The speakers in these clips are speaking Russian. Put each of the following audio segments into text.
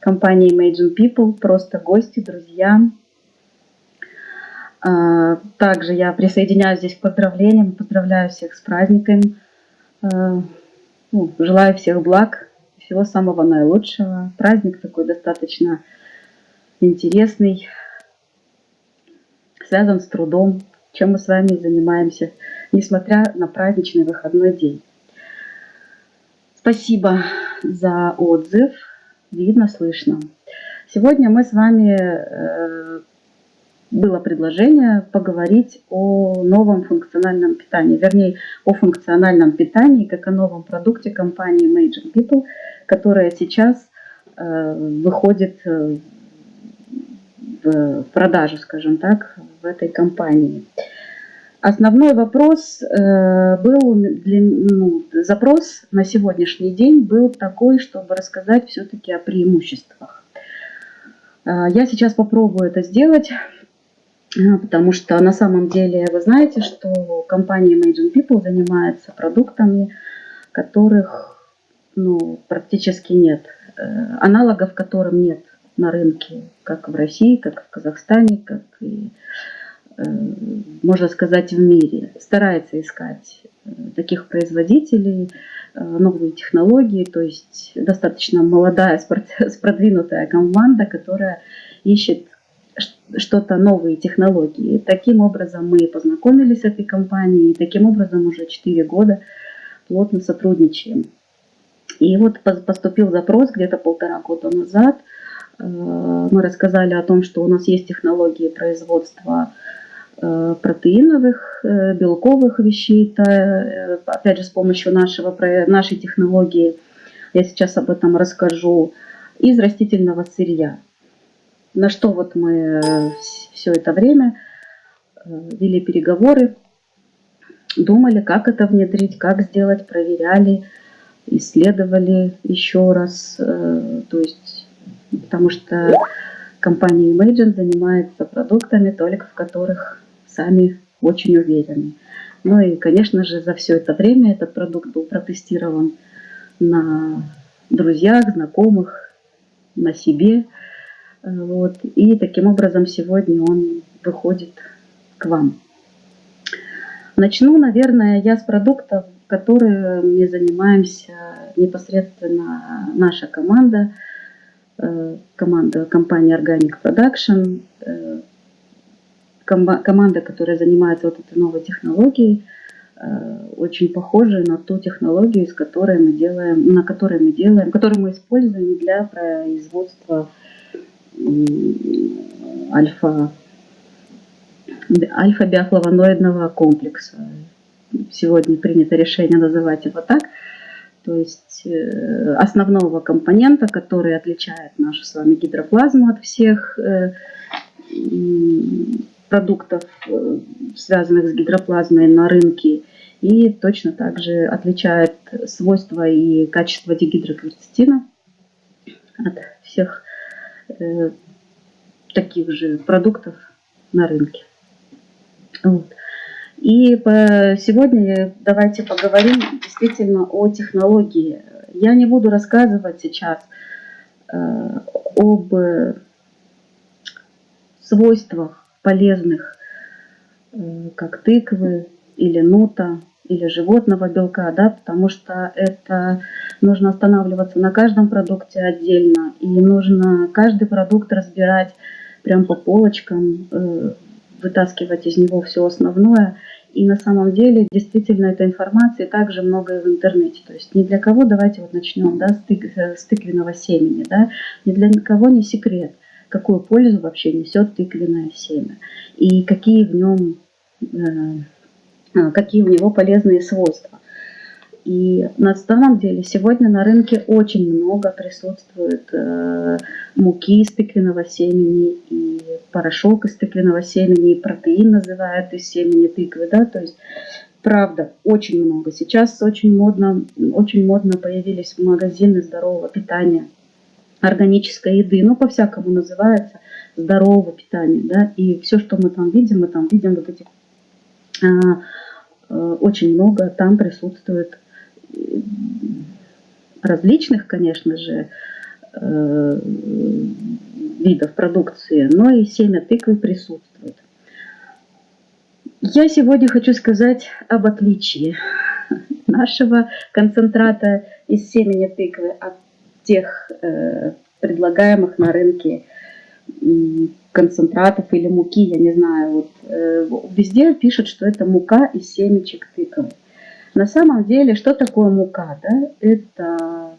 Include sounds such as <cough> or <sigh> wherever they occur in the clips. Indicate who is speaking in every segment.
Speaker 1: компании Imagine People, просто гости, друзья. А, также я присоединяюсь здесь к поздравлениям, поздравляю всех с праздником, а, ну, желаю всех благ, всего самого наилучшего. Праздник такой достаточно интересный, связан с трудом, чем мы с вами занимаемся, несмотря на праздничный выходной день. Спасибо за отзыв. Видно, слышно. Сегодня мы с вами э, было предложение поговорить о новом функциональном питании, вернее, о функциональном питании, как о новом продукте компании Major People, которая сейчас э, выходит э, в продажу, скажем так, в этой компании. Основной вопрос э, был, для, ну, запрос на сегодняшний день был такой, чтобы рассказать все-таки о преимуществах. Э, я сейчас попробую это сделать, э, потому что на самом деле вы знаете, что компания Imagine People занимается продуктами, которых ну, практически нет, аналогов которым нет на рынке, как в России, как в Казахстане, как и Э, можно сказать, в мире. Старается искать э, таких производителей, э, новые технологии, то есть достаточно молодая, <laughs> продвинутая команда, которая ищет что-то новые технологии. Таким образом мы познакомились с этой компанией, и таким образом уже 4 года плотно сотрудничаем. И вот поступил запрос где-то полтора года назад. Мы рассказали о том, что у нас есть технологии производства Э, протеиновых, э, белковых вещей, э, опять же с помощью нашего, нашей технологии, я сейчас об этом расскажу, из растительного сырья. На что вот мы все это время вели переговоры, думали, как это внедрить, как сделать, проверяли, исследовали еще раз, то есть, потому что компания Imagine занимается продуктами, только в которых сами очень уверены. Ну и, конечно же, за все это время этот продукт был протестирован на друзьях, знакомых, на себе. Вот. И таким образом сегодня он выходит к вам. Начну, наверное, я с продуктов, которыми занимаемся непосредственно наша команда, э, команда компании Organic Production, э, команда, которая занимается вот этой новой технологией, э, очень похожа на ту технологию, с которой мы делаем, на которой мы делаем, которую мы используем для производства альфа, альфа-биофлавоноидного комплекса. Сегодня принято решение называть его так. То есть э, основного компонента, который отличает нашу с вами гидроплазму от всех э, продуктов, э, связанных с гидроплазмой на рынке, и точно так же отличает свойства и качество дигидрокверцетина от всех э, таких же продуктов на рынке. Вот. И по, сегодня давайте поговорим действительно о технологии. Я не буду рассказывать сейчас э, об свойствах полезных, э, как тыквы или нута, или животного белка, да, потому что это нужно останавливаться на каждом продукте отдельно, и нужно каждый продукт разбирать прям по полочкам, э, вытаскивать из него все основное. И на самом деле действительно этой информации также много в интернете. То есть ни для кого, давайте вот начнем да, с, тык, э, с тыквенного семени, да, ни для кого не секрет – какую пользу вообще несет тыквенное семя и какие в нем, э, а, какие у него полезные свойства. И на самом деле сегодня на рынке очень много присутствует э, муки из тыквенного семени, и порошок из тыквенного семени, и протеин называют из семени тыквы. Да? То есть, правда, очень много. Сейчас очень модно, очень модно появились магазины здорового питания – органической еды, ну, по-всякому называется, здорового питания, да, и все, что мы там видим, мы там видим вот эти, а, а, очень много там присутствует различных, конечно же, э, видов продукции, но и семя тыквы присутствует. Я сегодня хочу сказать об отличии <laughs> нашего концентрата из семени тыквы от тех э, предлагаемых на рынке концентратов или муки, я не знаю. Вот, э, везде пишут, что это мука из семечек тыквы. На самом деле, что такое мука? Да? Это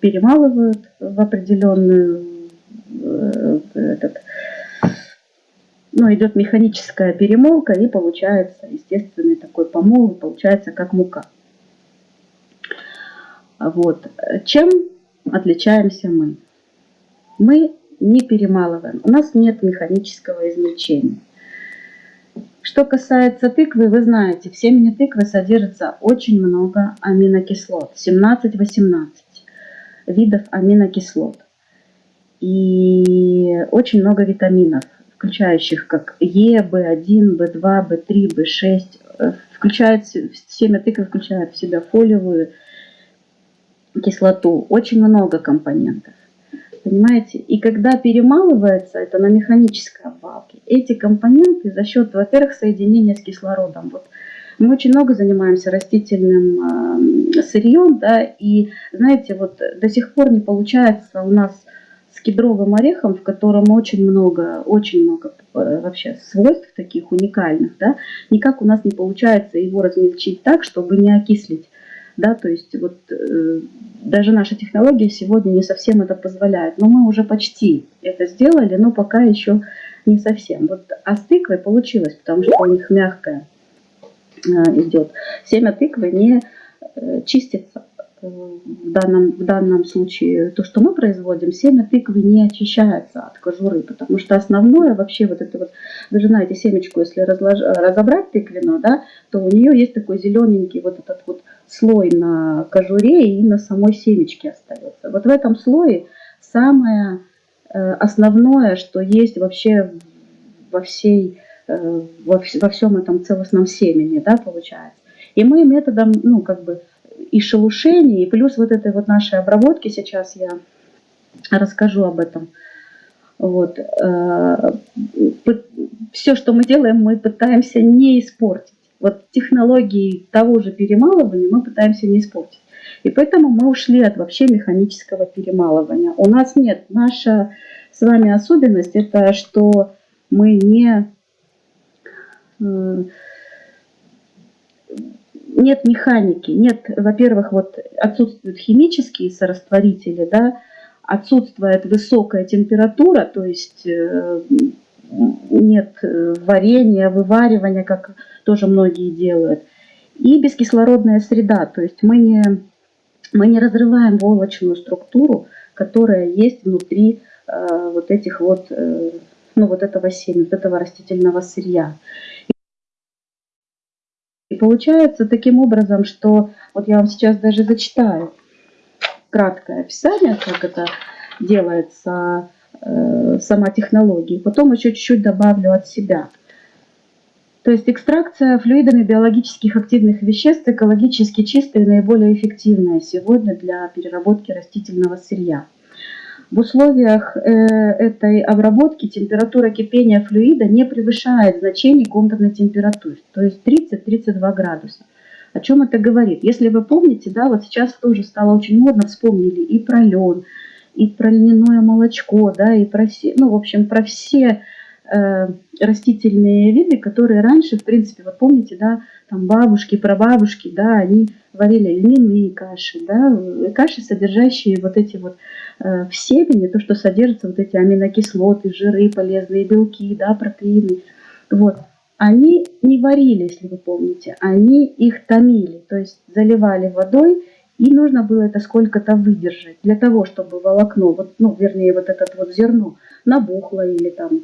Speaker 1: перемалывают в определенную э, этот, ну, идет механическая перемолка и получается естественный такой помол, и получается как мука. Вот. Чем отличаемся мы? Мы не перемалываем. У нас нет механического измельчения. Что касается тыквы, вы знаете, в семени тыквы содержится очень много аминокислот, 17-18 видов аминокислот. И очень много витаминов, включающих как Е, В1, В2, В3, В6. Включает, семя тыквы включает в себя фолиевую кислоту. Очень много компонентов. Понимаете? И когда перемалывается это на механической обвалке, эти компоненты за счет, во-первых, соединения с кислородом. Вот мы очень много занимаемся растительным э, сырьем, да, и знаете, вот до сих пор не получается у нас с кедровым орехом, в котором очень много, очень много э, вообще свойств таких уникальных, да, никак у нас не получается его размельчить так, чтобы не окислить да, то есть вот э, даже наша технология сегодня не совсем это позволяет, но мы уже почти это сделали, но пока еще не совсем. Вот, а с тыквой получилось, потому что у них мягкая э, идет. Семя тыквы не э, чистится. Э, в данном, в данном случае то, что мы производим, семя тыквы не очищается от кожуры, потому что основное вообще вот это вот, вы же знаете, семечку, если разлож, разобрать тыквенную, да, то у нее есть такой зелененький вот этот вот слой на кожуре и на самой семечке остается. Вот в этом слое самое э, основное, что есть вообще во всей э, во, всем этом целостном семени, да, получается. И мы методом, ну, как бы, и шелушения, и плюс вот этой вот нашей обработки, сейчас я расскажу об этом. Вот. Э, Все, что мы делаем, мы пытаемся не испортить вот технологии того же перемалывания мы пытаемся не испортить. И поэтому мы ушли от вообще механического перемалывания. У нас нет, наша с вами особенность, это что мы не... Э, нет механики, нет, во-первых, вот отсутствуют химические сорастворители, да, отсутствует высокая температура, то есть э, нет э, варенья, вываривания, как тоже многие делают. И бескислородная среда, то есть мы не, мы не разрываем волочную структуру, которая есть внутри э, вот этих вот, э, ну вот этого семени, вот этого растительного сырья. И получается таким образом, что вот я вам сейчас даже зачитаю краткое описание, как это делается, сама технология. Потом еще чуть-чуть добавлю от себя. То есть экстракция флюидами биологических активных веществ экологически чистая и наиболее эффективная сегодня для переработки растительного сырья. В условиях э, этой обработки температура кипения флюида не превышает значений комнатной температуры, то есть 30-32 градуса. О чем это говорит? Если вы помните, да, вот сейчас тоже стало очень модно, вспомнили и про лен, и про льняное молочко, да, и про все, ну, в общем, про все Э, растительные виды, которые раньше, в принципе, вот помните, да, там бабушки, прабабушки, да, они варили льняные каши, да, каши, содержащие вот эти вот э, в семени, то, что содержится вот эти аминокислоты, жиры, полезные белки, да, протеины, вот. Они не варили, если вы помните, они их томили, то есть заливали водой, и нужно было это сколько-то выдержать для того, чтобы волокно, вот, ну, вернее, вот это вот зерно набухло или там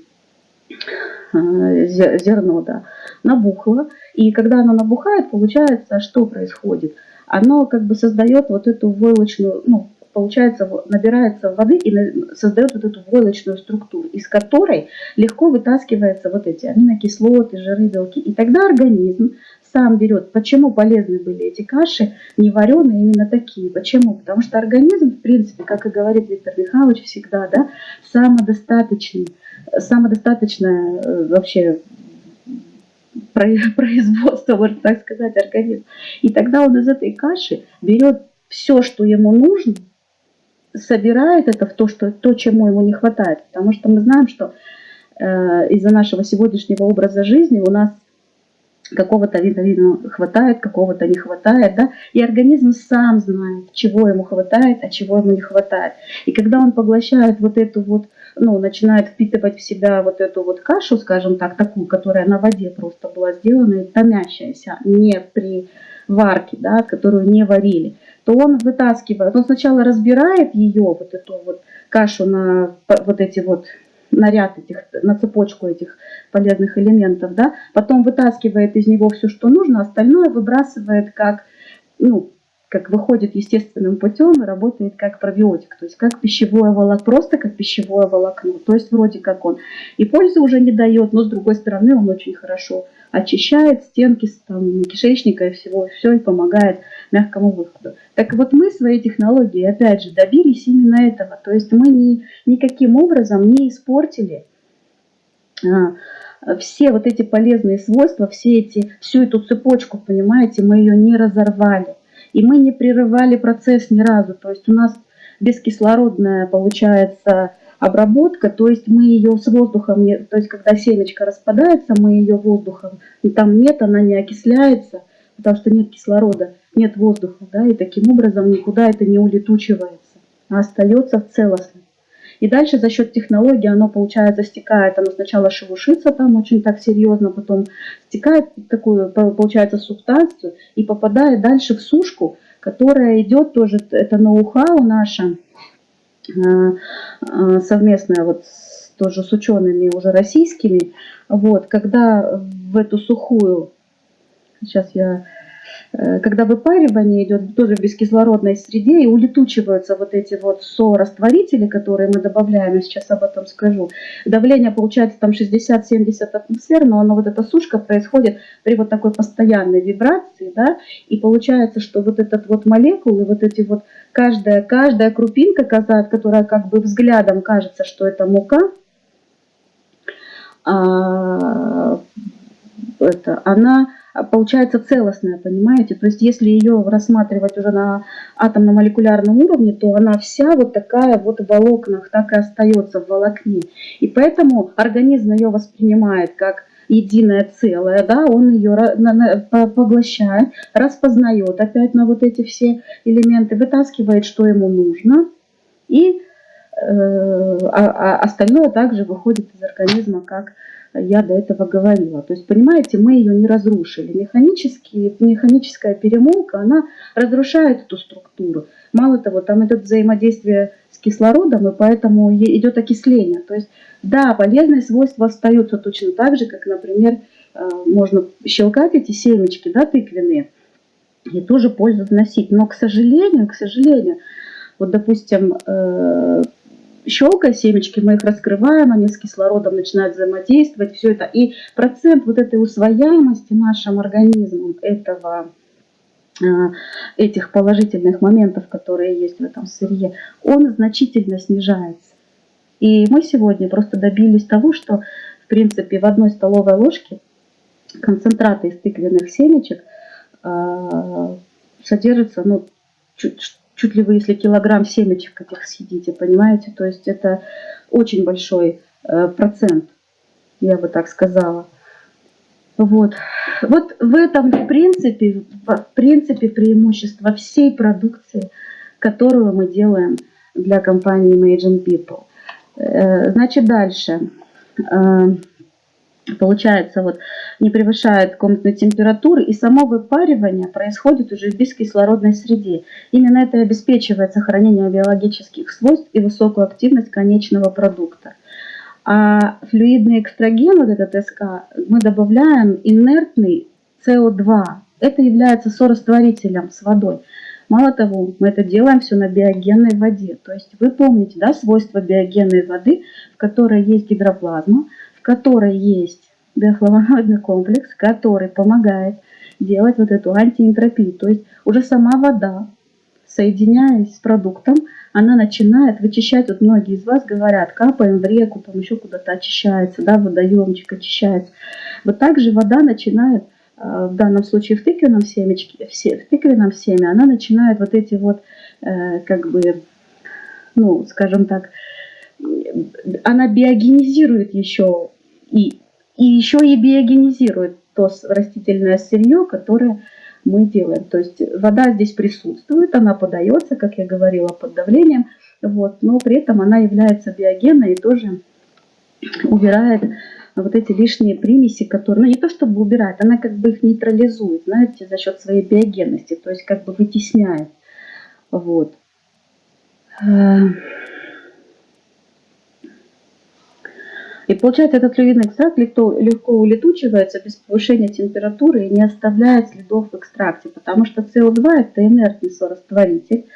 Speaker 1: Э, зерно, да, набухло. И когда оно набухает, получается, что происходит? Оно как бы создает вот эту войлочную, ну, получается, набирается воды и создает вот эту войлочную структуру, из которой легко вытаскиваются вот эти аминокислоты, жиры, белки. И тогда организм сам берет. Почему полезны были эти каши, не вареные, именно такие? Почему? Потому что организм, в принципе, как и говорит Виктор Михайлович всегда, да, самодостаточный, самодостаточное э, вообще <laughs> производство, можно так сказать, организм. И тогда он из этой каши берет все, что ему нужно, собирает это в то, что, то, чему ему не хватает. Потому что мы знаем, что э, из-за нашего сегодняшнего образа жизни у нас какого-то вида хватает, какого-то не хватает, да, и организм сам знает, чего ему хватает, а чего ему не хватает. И когда он поглощает вот эту вот, ну, начинает впитывать в себя вот эту вот кашу, скажем так, такую, которая на воде просто была сделана, томящаяся, не при варке, да, которую не варили, то он вытаскивает, он сначала разбирает ее, вот эту вот кашу на вот эти вот наряд этих, на цепочку этих полезных элементов, да, потом вытаскивает из него все, что нужно, остальное выбрасывает как, ну, как выходит естественным путем и работает как пробиотик, то есть как пищевое волокно, просто как пищевое волокно, то есть вроде как он и пользы уже не дает, но с другой стороны он очень хорошо очищает стенки там, кишечника и всего, все и помогает мягкому выходу. Так вот мы своей технологией, опять же, добились именно этого. То есть мы ни, никаким образом не испортили а, все вот эти полезные свойства, все эти, всю эту цепочку, понимаете, мы ее не разорвали. И мы не прерывали процесс ни разу. То есть у нас бескислородная получается обработка, то есть мы ее с воздухом, то есть когда семечко распадается, мы ее воздухом, там нет, она не окисляется, потому что нет кислорода, нет воздуха, да, и таким образом никуда это не улетучивается, а остается целостным. И дальше за счет технологии оно, получается, стекает, оно сначала шелушится там очень так серьезно, потом стекает в такую, получается, субстанцию и попадает дальше в сушку, которая идет тоже, это ноу-хау наше, совместная вот с, тоже с учеными уже российскими, вот, когда в эту сухую, сейчас я Э, когда выпаривание идет тоже в бескислородной среде и улетучиваются вот эти вот сорастворители, которые мы добавляем, я сейчас об этом скажу. Давление получается там 60-70 атмосфер, но оно, вот эта сушка происходит при вот такой постоянной вибрации, да, и получается, что вот этот вот молекулы, вот эти вот, каждая, каждая крупинка, которая как бы взглядом кажется, что это мука, а, это, она получается целостная, понимаете? То есть если ее рассматривать уже на атомно-молекулярном уровне, то она вся вот такая вот в волокнах, так и остается в волокне. И поэтому организм ее воспринимает как единое целое, да, он ее поглощает, распознает опять на вот эти все элементы, вытаскивает, что ему нужно, и э, а, а остальное также выходит из организма как я до этого говорила. То есть, понимаете, мы ее не разрушили. Механически, механическая перемолка, она разрушает эту структуру. Мало того, там идет взаимодействие с кислородом, и поэтому идет окисление. То есть, да, полезные свойства остаются точно так же, как, например, э, можно щелкать эти семечки, да, тыквенные, и тоже пользу вносить. Но, к сожалению, к сожалению, вот, допустим, э, щелкая семечки, мы их раскрываем, они с кислородом начинают взаимодействовать, все это. И процент вот этой усвояемости нашим организмом этого э, этих положительных моментов, которые есть в этом сырье, он значительно снижается. И мы сегодня просто добились того, что, в принципе, в одной столовой ложке концентрата из тыквенных семечек э, содержится ну, чуть, чуть ли вы, если килограмм семечек этих съедите, понимаете? То есть это очень большой э, процент, я бы так сказала. Вот. вот в этом, в принципе, в принципе, преимущество всей продукции, которую мы делаем для компании Imagine People. Э, значит, дальше. Э, получается, вот не превышает комнатной температуры, и само выпаривание происходит уже в бескислородной среде. Именно это обеспечивает сохранение биологических свойств и высокую активность конечного продукта. А флюидный экстраген, вот этот СК, мы добавляем инертный СО2. Это является сорастворителем с водой. Мало того, мы это делаем все на биогенной воде. То есть вы помните да, свойства биогенной воды, в которой есть гидроплазма, которой есть биофлавоноидный комплекс, который помогает делать вот эту антиэнтропию. То есть уже сама вода, соединяясь с продуктом, она начинает вычищать, вот многие из вас говорят, капаем в реку, там еще куда-то очищается, да, водоемчик очищается. Вот так же вода начинает, э, в данном случае в тыквенном семечке, в тыквенном семе, она начинает вот эти вот, э, как бы, ну, скажем так, она биогенизирует еще и, и еще и биогенизирует то растительное сырье, которое мы делаем. То есть вода здесь присутствует, она подается, как я говорила, под давлением, вот, но при этом она является биогенной и тоже убирает вот эти лишние примеси, которые, ну не то чтобы убирает, она как бы их нейтрализует, знаете, за счет своей биогенности, то есть как бы вытесняет. Вот. И получается, этот флюидный экстракт легко, легко улетучивается без повышения температуры и не оставляет следов в экстракте, потому что СО2 это инертный сорастворитель.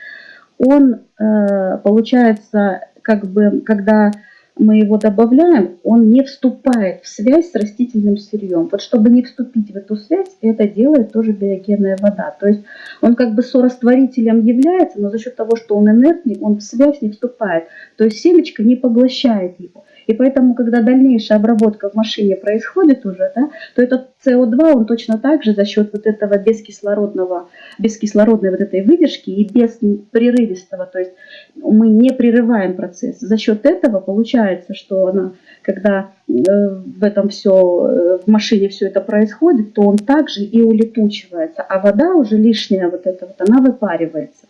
Speaker 1: Он, э, получается, как бы, когда мы его добавляем, он не вступает в связь с растительным сырьем. Вот чтобы не вступить в эту связь, это делает тоже биогенная вода. То есть он как бы сорастворителем является, но за счет того, что он инертный, он в связь не вступает. То есть семечко не поглощает его. И поэтому, когда дальнейшая обработка в машине происходит уже, да, то этот СО2, он точно так же за счет вот этого бескислородного, бескислородной вот этой выдержки и без прерывистого, то есть мы не прерываем процесс. За счет этого получается, что она, когда э, в этом все, э, в машине все это происходит, то он также и улетучивается, а вода уже лишняя вот эта вот, она выпаривается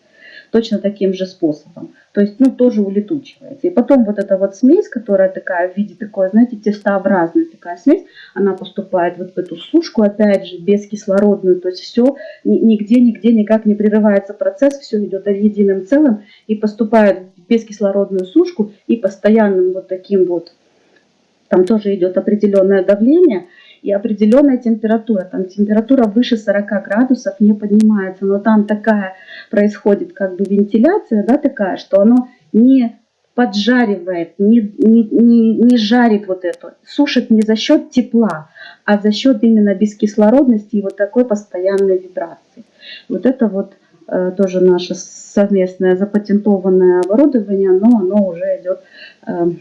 Speaker 1: точно таким же способом. То есть, ну, тоже улетучивается. И потом вот эта вот смесь, которая такая в виде такой, знаете, тестообразная такая смесь, она поступает вот в эту сушку, опять же, бескислородную. То есть все, нигде, нигде никак не прерывается процесс, все идет единым целым и поступает в бескислородную сушку и постоянным вот таким вот, там тоже идет определенное давление – и определенная температура. Там температура выше 40 градусов не поднимается, но там такая происходит как бы вентиляция, да, такая, что оно не поджаривает, не, не, не, не жарит вот это, сушит не за счет тепла, а за счет именно бескислородности и вот такой постоянной вибрации. Вот это вот э, тоже наше совместное запатентованное оборудование, но оно уже идет э,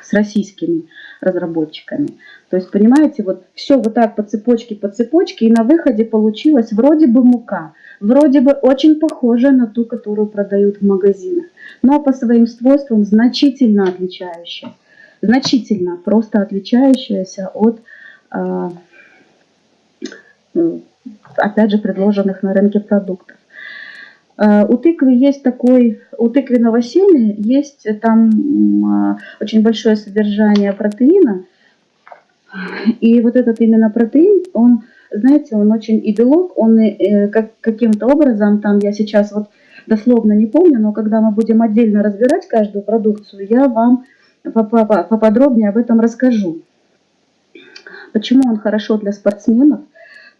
Speaker 1: с российскими разработчиками. То есть, понимаете, вот все вот так по цепочке, по цепочке, и на выходе получилась вроде бы мука, вроде бы очень похожая на ту, которую продают в магазинах, но по своим свойствам значительно отличающая. Значительно просто отличающаяся от, а, опять же, предложенных на рынке продуктов. А, у тыквы есть такой, у тыквенного семя есть там а, очень большое содержание протеина, и вот этот именно протеин, он, знаете, он очень и белок, он э, как, каким-то образом, там я сейчас вот дословно не помню, но когда мы будем отдельно разбирать каждую продукцию, я вам поподробнее об этом расскажу. Почему он хорошо для спортсменов?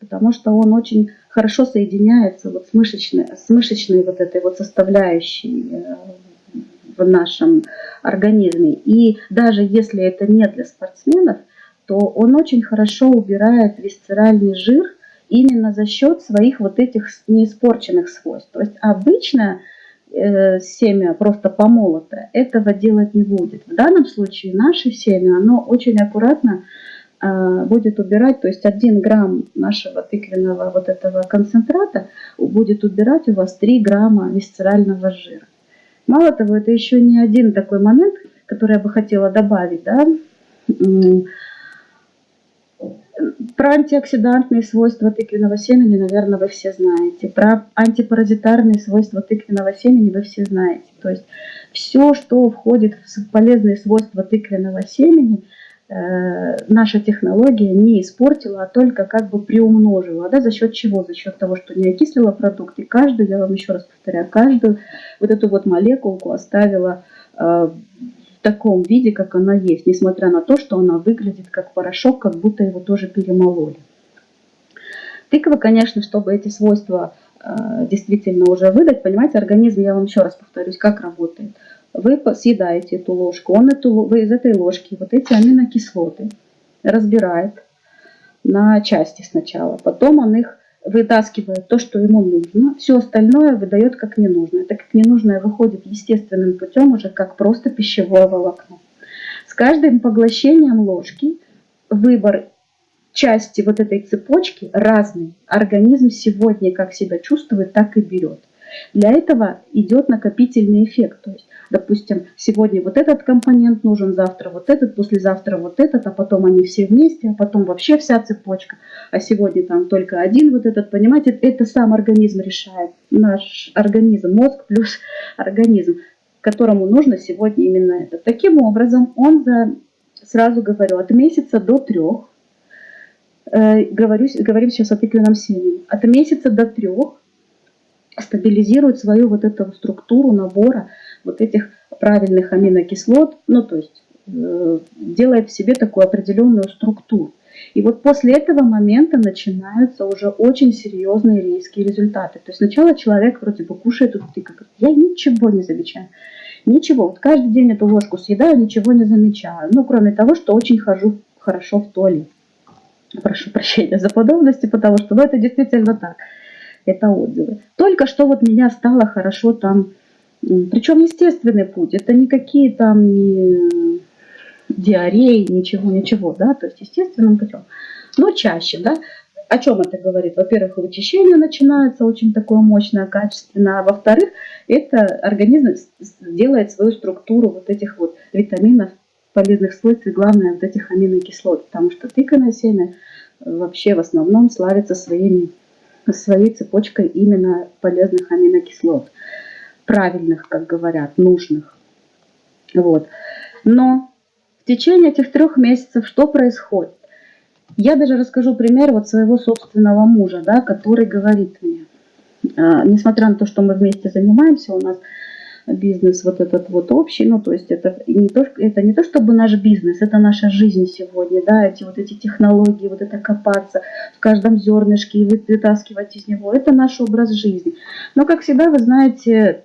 Speaker 1: Потому что он очень хорошо соединяется вот с мышечной, с мышечной вот этой вот составляющей э, в нашем организме. И даже если это не для спортсменов, то он очень хорошо убирает висцеральный жир именно за счет своих вот этих неиспорченных свойств. То есть обычно э, семя просто помолотое этого делать не будет. В данном случае наше семя, оно очень аккуратно будет убирать, то есть 1 грамм нашего тыквенного вот этого концентрата будет убирать у вас 3 грамма висцерального жира. Мало того, это еще не один такой момент, который я бы хотела добавить, да, про антиоксидантные свойства тыквенного семени, наверное, вы все знаете. Про антипаразитарные свойства тыквенного семени вы все знаете. То есть все, что входит в полезные свойства тыквенного семени, э, наша технология не испортила, а только как бы приумножила. Да, за счет чего? За счет того, что не окислила продукт. И каждую, я вам еще раз повторяю, каждую вот эту вот молекулку оставила э, в таком виде, как она есть, несмотря на то, что она выглядит как порошок, как будто его тоже перемололи. Тыква, конечно, чтобы эти свойства э, действительно уже выдать, понимаете, организм, я вам еще раз повторюсь, как работает. Вы съедаете эту ложку, он эту, вы из этой ложки вот эти аминокислоты разбирает на части сначала, потом он их вытаскивает то, что ему нужно, все остальное выдает как ненужное. Так как ненужное выходит естественным путем уже как просто пищевое волокно. С каждым поглощением ложки выбор части вот этой цепочки разный. Организм сегодня как себя чувствует, так и берет. Для этого идет накопительный эффект. То есть, допустим, сегодня вот этот компонент нужен, завтра вот этот, послезавтра вот этот, а потом они все вместе, а потом вообще вся цепочка. А сегодня там только один вот этот, понимаете, это сам организм решает. Наш организм, мозг плюс <laughs> организм, которому нужно сегодня именно это. Таким образом, он за, сразу говорю, от месяца до трех, э, говорю, говорим сейчас о тыквенном семени, от месяца до трех стабилизирует свою вот эту структуру набора вот этих правильных аминокислот, ну то есть э, делает в себе такую определенную структуру. И вот после этого момента начинаются уже очень серьезные резкие результаты. То есть сначала человек вроде бы кушает эту тыкву, я ничего не замечаю. Ничего, вот каждый день эту ложку съедаю, ничего не замечаю. Ну, кроме того, что очень хожу хорошо в туалет. Прошу прощения за подробности, потому что ну, это действительно так это отзывы. Только что вот меня стало хорошо там, причем естественный путь, это никакие там не диареи, ничего, ничего, да, то есть естественным путем. Но чаще, да, о чем это говорит? Во-первых, вычищение начинается очень такое мощное, качественное, а во-вторых, это организм делает свою структуру вот этих вот витаминов, полезных свойств и главное вот этих аминокислот, потому что тыквенное семя вообще в основном славится своими своей цепочкой именно полезных аминокислот. Правильных, как говорят, нужных. Вот. Но в течение этих трех месяцев что происходит? Я даже расскажу пример вот своего собственного мужа, да, который говорит мне, э, несмотря на то, что мы вместе занимаемся, у нас бизнес вот этот вот общий, ну то есть это не то, это не то чтобы наш бизнес, это наша жизнь сегодня, да, эти вот эти технологии, вот это копаться в каждом зернышке и вытаскивать из него, это наш образ жизни. Но как всегда, вы знаете,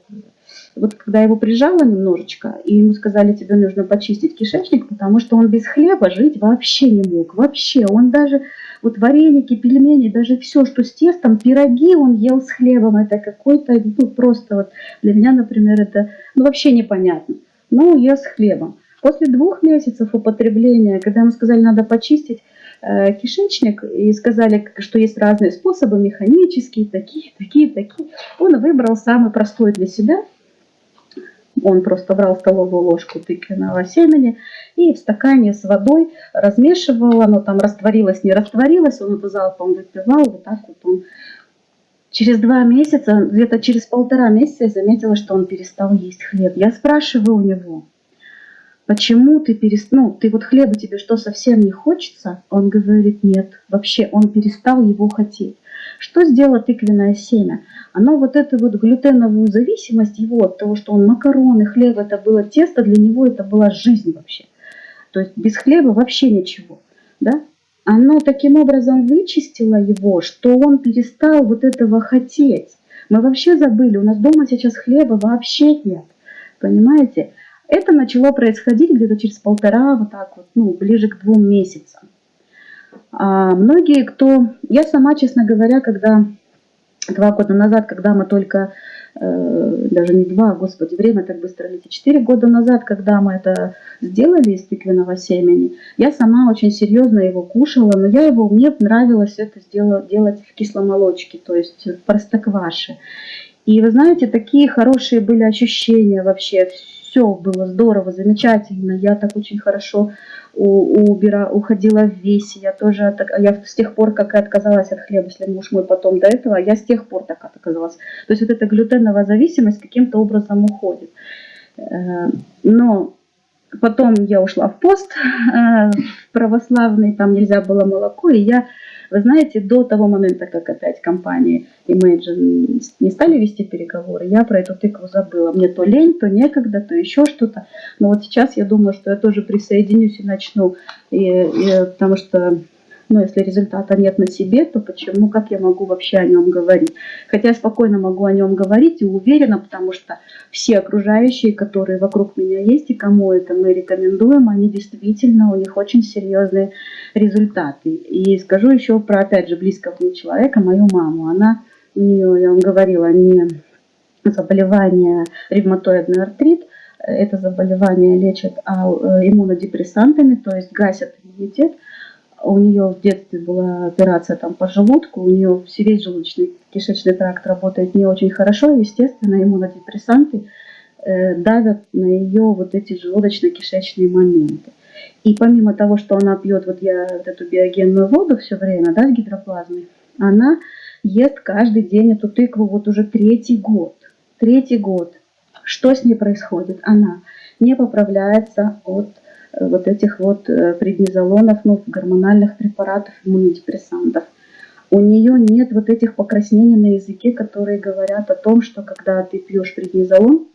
Speaker 1: вот когда его прижало немножечко, и ему сказали, тебе нужно почистить кишечник, потому что он без хлеба жить вообще не мог, вообще, он даже вот вареники, пельмени, даже все, что с тестом, пироги он ел с хлебом. Это какой-то, ну просто вот для меня, например, это ну, вообще непонятно. Но ел с хлебом. После двух месяцев употребления, когда ему сказали, надо почистить э, кишечник, и сказали, что есть разные способы, механические, такие, такие, такие, он выбрал самый простой для себя – он просто брал столовую ложку тыквенного семени и в стакане с водой размешивал, оно там растворилось, не растворилось, он это залпом выпивал, вот так вот он. Через два месяца, где-то через полтора месяца я заметила, что он перестал есть хлеб. Я спрашиваю у него, почему ты перестал, ну, ты вот хлеба тебе что, совсем не хочется? Он говорит, нет, вообще он перестал его хотеть. Что сделало тыквенное семя? Оно вот эту вот глютеновую зависимость его от того, что он макароны, хлеб, это было тесто, для него это была жизнь вообще. То есть без хлеба вообще ничего. Да? Оно таким образом вычистило его, что он перестал вот этого хотеть. Мы вообще забыли, у нас дома сейчас хлеба вообще нет. Понимаете? Это начало происходить где-то через полтора, вот так вот, ну, ближе к двум месяцам. А многие, кто... Я сама, честно говоря, когда два года назад, когда мы только, э, даже не два, господи, время так быстро летит, четыре года назад, когда мы это сделали из тыквенного семени, я сама очень серьезно его кушала, но я его, мне нравилось это сделать, делать в кисломолочке, то есть в простокваше. И вы знаете, такие хорошие были ощущения вообще, все было здорово, замечательно, я так очень хорошо убира, уходила в весе. Я тоже, я с тех пор, как и отказалась от хлеба, если муж мой потом до этого, я с тех пор так отказалась. То есть вот эта глютеновая зависимость каким-то образом уходит. Э, но потом я ушла в пост э, православный, там нельзя было молоко, и я вы знаете, до того момента, как опять компании Imagine не стали вести переговоры, я про эту тыкву забыла. Мне то лень, то некогда, то еще что-то. Но вот сейчас я думаю, что я тоже присоединюсь и начну, и, и, потому что Но если результата нет на себе, то почему, как я могу вообще о нем говорить? Хотя я спокойно могу о нем говорить и уверена, потому что все окружающие, которые вокруг меня есть и кому это мы рекомендуем, они действительно, у них очень серьезные результаты. И скажу еще про, опять же, близкого мне человека, мою маму. Она, у нее, я вам говорила, не заболевание ревматоидный артрит, это заболевание лечат а, э, иммунодепрессантами, то есть гасят иммунитет. У нее в детстве была операция там по желудку, у нее весь желудочный кишечный тракт работает не очень хорошо, естественно, иммунодепрессанты э, давят на ее вот эти желудочно-кишечные моменты. И помимо того, что она пьет вот я вот эту биогенную воду все время, да, с гидроплазмой, она ест каждый день эту тыкву вот уже третий год. Третий год. Что с ней происходит? Она не поправляется от вот этих вот э, преднизолонов, ну, гормональных препаратов, иммунодепрессантов. У нее нет вот этих покраснений на языке, которые говорят о том, что когда ты пьешь преднизолон,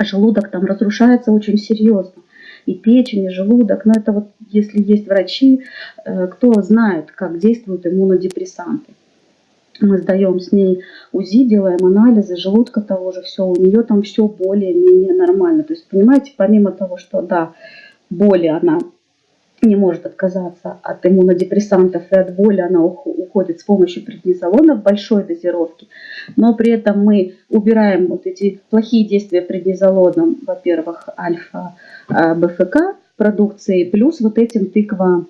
Speaker 1: желудок там разрушается очень серьезно. И печень, и желудок. Но это вот если есть врачи, э, кто знает, как действуют иммунодепрессанты мы сдаем с ней УЗИ, делаем анализы желудка того же, все, у нее там все более-менее нормально. То есть, понимаете, помимо того, что, да, боли она не может отказаться от иммунодепрессантов и от боли она уходит с помощью преднизолона в большой дозировке, но при этом мы убираем вот эти плохие действия преднизолоном, во-первых, альфа-БФК продукции, плюс вот этим тыква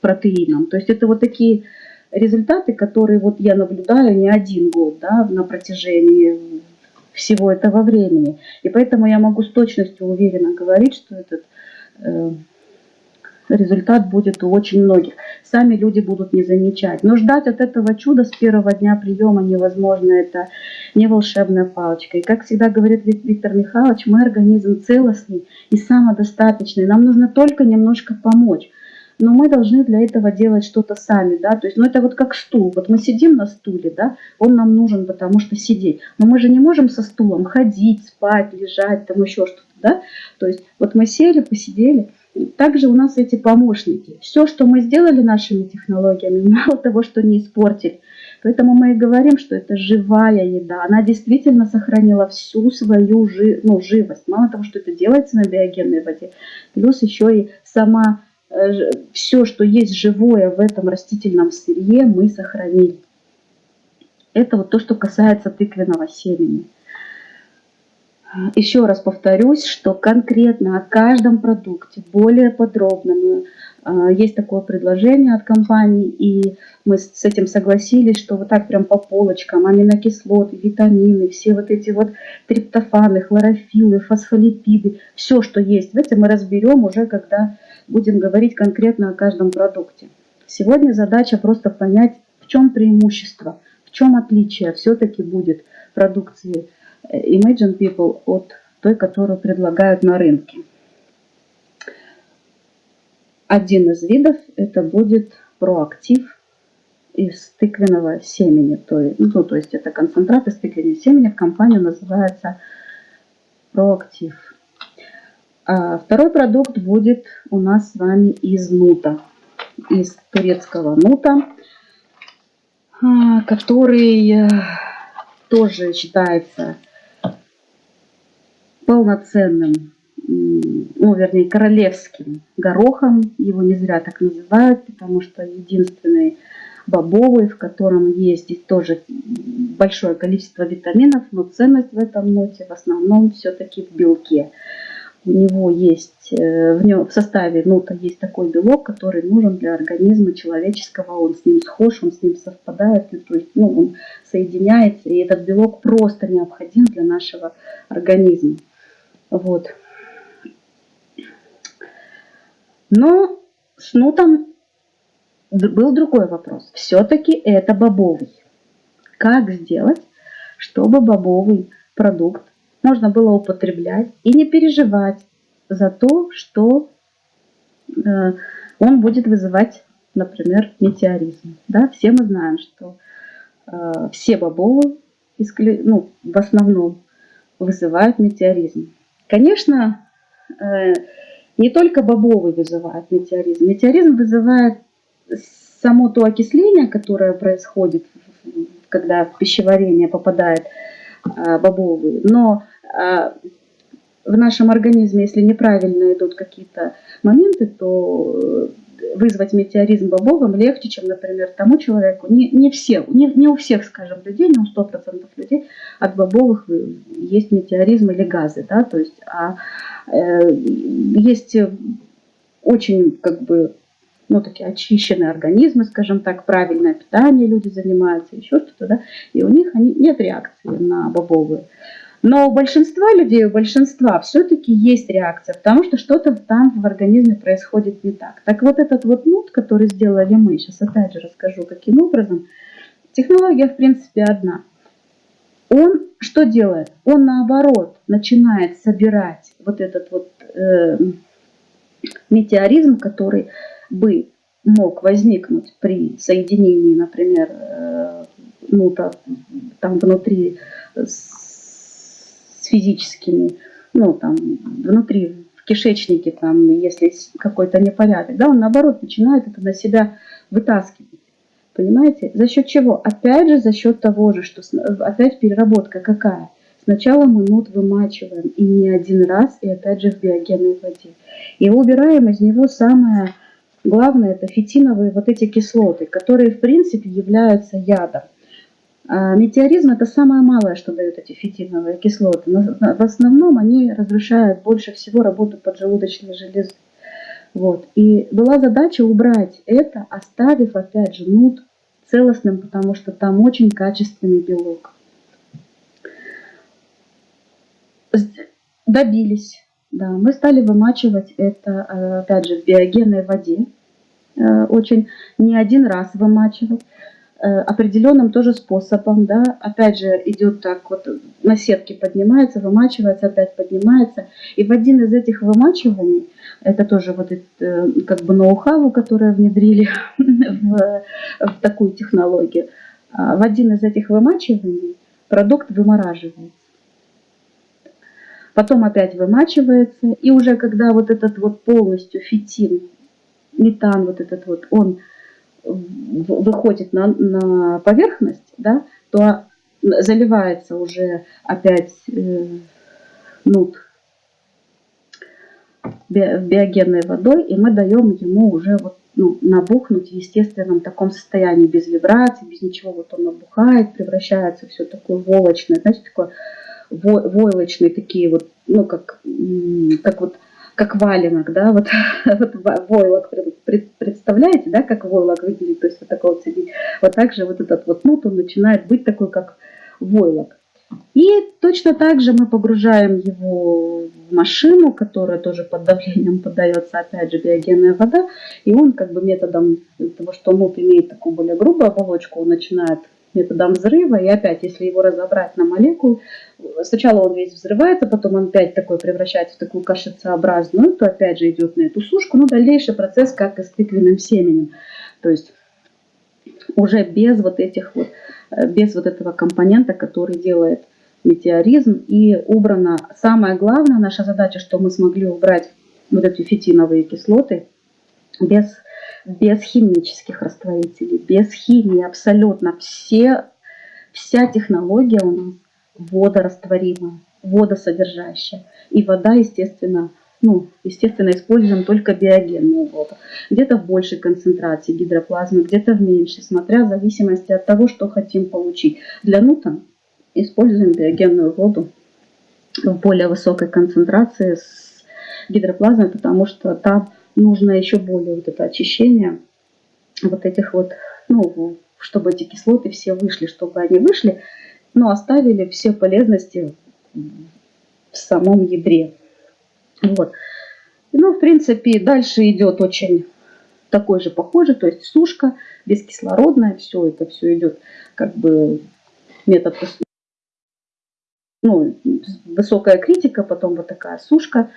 Speaker 1: протеином. То есть это вот такие результаты, которые вот я наблюдаю не один год да, на протяжении всего этого времени. И поэтому я могу с точностью уверенно говорить, что этот результат будет у очень многих. Сами люди будут не замечать. Но ждать от этого чуда с первого дня приема невозможно. Это не волшебная палочка. И как всегда говорит Виктор Михайлович, мы организм целостный и самодостаточный. Нам нужно только немножко помочь но мы должны для этого делать что-то сами, да, то есть, ну это вот как стул, вот мы сидим на стуле, да, он нам нужен, потому что сидеть, но мы же не можем со стулом ходить, спать, лежать, там еще что-то, да, то есть вот мы сели, посидели, также у нас эти помощники, все, что мы сделали нашими технологиями, <laughs> мало того, что не испортили, Поэтому мы и говорим, что это живая еда. Она действительно сохранила всю свою жи ну, живость. Мало того, что это делается на биогенной воде, плюс еще и сама Э, все, что есть живое в этом растительном сырье, мы сохранили. Это вот то, что касается тыквенного семени. Еще раз повторюсь, что конкретно о каждом продукте более подробно мы, э, есть такое предложение от компании, и мы с этим согласились, что вот так прям по полочкам аминокислоты, витамины, все вот эти вот триптофаны, хлорофиллы, фосфолипиды, все, что есть в этом мы разберем уже, когда будем говорить конкретно о каждом продукте. Сегодня задача просто понять, в чем преимущество, в чем отличие все-таки будет продукции Imagine People от той, которую предлагают на рынке. Один из видов это будет проактив из тыквенного семени. То есть, ну, то есть это концентрат из тыквенного семени. В компании называется проактив. А второй продукт будет у нас с вами из нута, из турецкого нута, а, который э, тоже считается полноценным, ну, вернее, королевским горохом. Его не зря так называют, потому что единственный бобовый, в котором есть тоже большое количество витаминов, но ценность в этом ноте в основном все-таки в белке у него есть, э, в, нем, в составе нота есть такой белок, который нужен для организма человеческого, он с ним схож, он с ним совпадает, то есть ну, он соединяется, и этот белок просто необходим для нашего организма. Вот. Но с нутом был другой вопрос. Все-таки это бобовый. Как сделать, чтобы бобовый продукт можно было употреблять и не переживать за то, что э, он будет вызывать, например, метеоризм. Да? Все мы знаем, что э, все бобовы ну, в основном вызывают метеоризм. Конечно, э, не только бобовый вызывает метеоризм. Метеоризм вызывает само то окисление, которое происходит, когда в пищеварение попадает а, бобовый, но а, в нашем организме, если неправильно идут какие-то моменты, то вызвать метеоризм бобовым легче, чем, например, тому человеку. Не, не, все, не, не у всех, скажем, людей, не у 100% людей от бобовых есть метеоризм или газы. Да? То есть, а, э, есть очень как бы ну, такие очищенные организмы, скажем так, правильное питание люди занимаются, еще что-то, да, и у них они, нет реакции на бобовые. Но у большинства людей, у большинства все-таки есть реакция, потому что что-то там в организме происходит не так. Так вот этот вот нут, который сделали мы, сейчас опять же расскажу, каким образом. Технология в принципе одна. Он что делает? Он наоборот начинает собирать вот этот вот э, метеоризм, который бы мог возникнуть при соединении, например, э, ну, там внутри с физическими, ну, там, внутри, в кишечнике, там, если какой-то непорядок, да, он, наоборот, начинает это на себя вытаскивать. Понимаете? За счет чего? Опять же, за счет того же, что опять переработка какая? Сначала мы нут вымачиваем, и не один раз, и опять же в биогенной воде. И убираем из него самое главное, это фитиновые вот эти кислоты, которые в принципе являются ядом. А метеоризм это самое малое, что дают эти фитиновые кислоты. Но в основном они разрушают больше всего работу поджелудочной железы. Вот. И была задача убрать это, оставив опять же нут целостным, потому что там очень качественный белок. добились. Да, мы стали вымачивать это, э, опять же, в биогенной воде. Э, очень не один раз вымачивать. Э, определенным тоже способом, да, опять же идет так вот на сетке поднимается, вымачивается, опять поднимается. И в один из этих вымачиваний, это тоже вот это, как бы ноу-хау, которое внедрили <laughs> в, в такую технологию, а в один из этих вымачиваний продукт вымораживается потом опять вымачивается, и уже когда вот этот вот полностью фитин, метан вот этот вот, он выходит на, на поверхность, да, то заливается уже опять э, нут биогенной водой, и мы даем ему уже вот, ну, набухнуть в естественном таком состоянии, без вибраций, без ничего. Вот он набухает, превращается все такое волочное, знаете, такое войлочные такие вот, ну, как, как вот, как валенок, да, вот, <laughs> вот войлок представляете, да, как войлок выглядит, то есть вот такого цвета. Вот так же вот этот вот нут, он начинает быть такой, как войлок. И точно так же мы погружаем его в машину, которая тоже под давлением поддается, опять же, биогенная вода. И он как бы методом того, что нут имеет такую более грубую оболочку, он начинает методом взрыва. И опять, если его разобрать на молекулы, сначала он весь взрывается, потом он опять такой превращается в такую кашицеобразную, то опять же идет на эту сушку. Ну, дальнейший процесс как и с тыквенным семенем. То есть уже без вот этих вот, э, без вот этого компонента, который делает метеоризм. И убрано самое главное, наша задача, что мы смогли убрать вот эти фитиновые кислоты без без химических растворителей, без химии абсолютно. Все, вся технология у нас водорастворимая, водосодержащая. И вода, естественно, ну, естественно, используем только биогенную воду. Где-то в большей концентрации гидроплазмы, где-то в меньшей, смотря в зависимости от того, что хотим получить. Для нута используем биогенную воду в более высокой концентрации с гидроплазмой, потому что там нужно еще более вот это очищение вот этих вот, ну, чтобы эти кислоты все вышли, чтобы они вышли, но оставили все полезности в самом ядре. Вот. Ну, в принципе, дальше идет очень такой же похожий, то есть сушка бескислородная, все это все идет как бы метод, ну, высокая критика, потом вот такая сушка,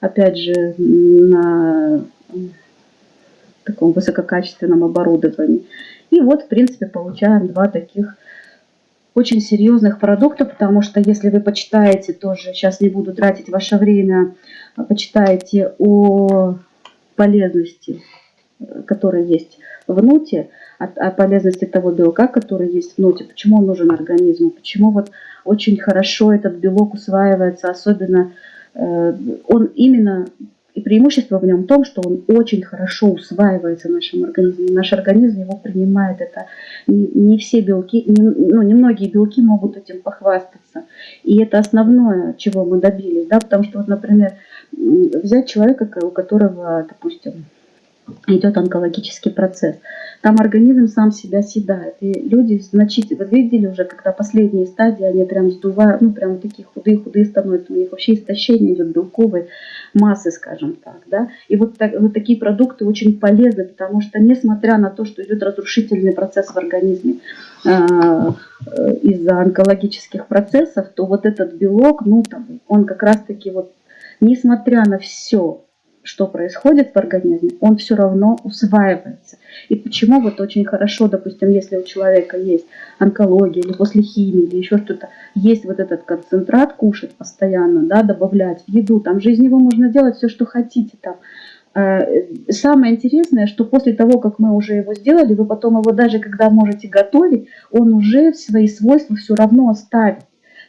Speaker 1: опять же, на таком высококачественном оборудовании. И вот, в принципе, получаем два таких очень серьезных продукта, потому что если вы почитаете тоже, сейчас не буду тратить ваше время, а почитаете о полезности, которые есть в ноте, о полезности того белка, который есть в ноте, почему он нужен организму, почему вот очень хорошо этот белок усваивается, особенно э, он именно и преимущество в нем в том, что он очень хорошо усваивается в нашем организме. Наш организм его принимает. Это не, все белки, не, ну, не многие белки могут этим похвастаться. И это основное, чего мы добились. Да? Потому что, вот, например, взять человека, у которого, допустим, идет онкологический процесс. Там организм сам себя съедает. И люди значительно, вы видели уже, когда последние стадии, они прям сдувают, ну прям такие худые-худые становятся, у них вообще истощение идет белковой массы, скажем так. Да? И вот, так, вот такие продукты очень полезны, потому что несмотря на то, что идет разрушительный процесс в организме э, э, из-за онкологических процессов, то вот этот белок, ну там, он как раз-таки вот, несмотря на все, что происходит в организме, он все равно усваивается. И почему вот очень хорошо, допустим, если у человека есть онкология или после химии или еще что-то, есть вот этот концентрат кушать постоянно, да, добавлять в еду, там же из него можно делать все, что хотите там. Э, самое интересное, что после того, как мы уже его сделали, вы потом его даже когда можете готовить, он уже свои свойства все равно оставит.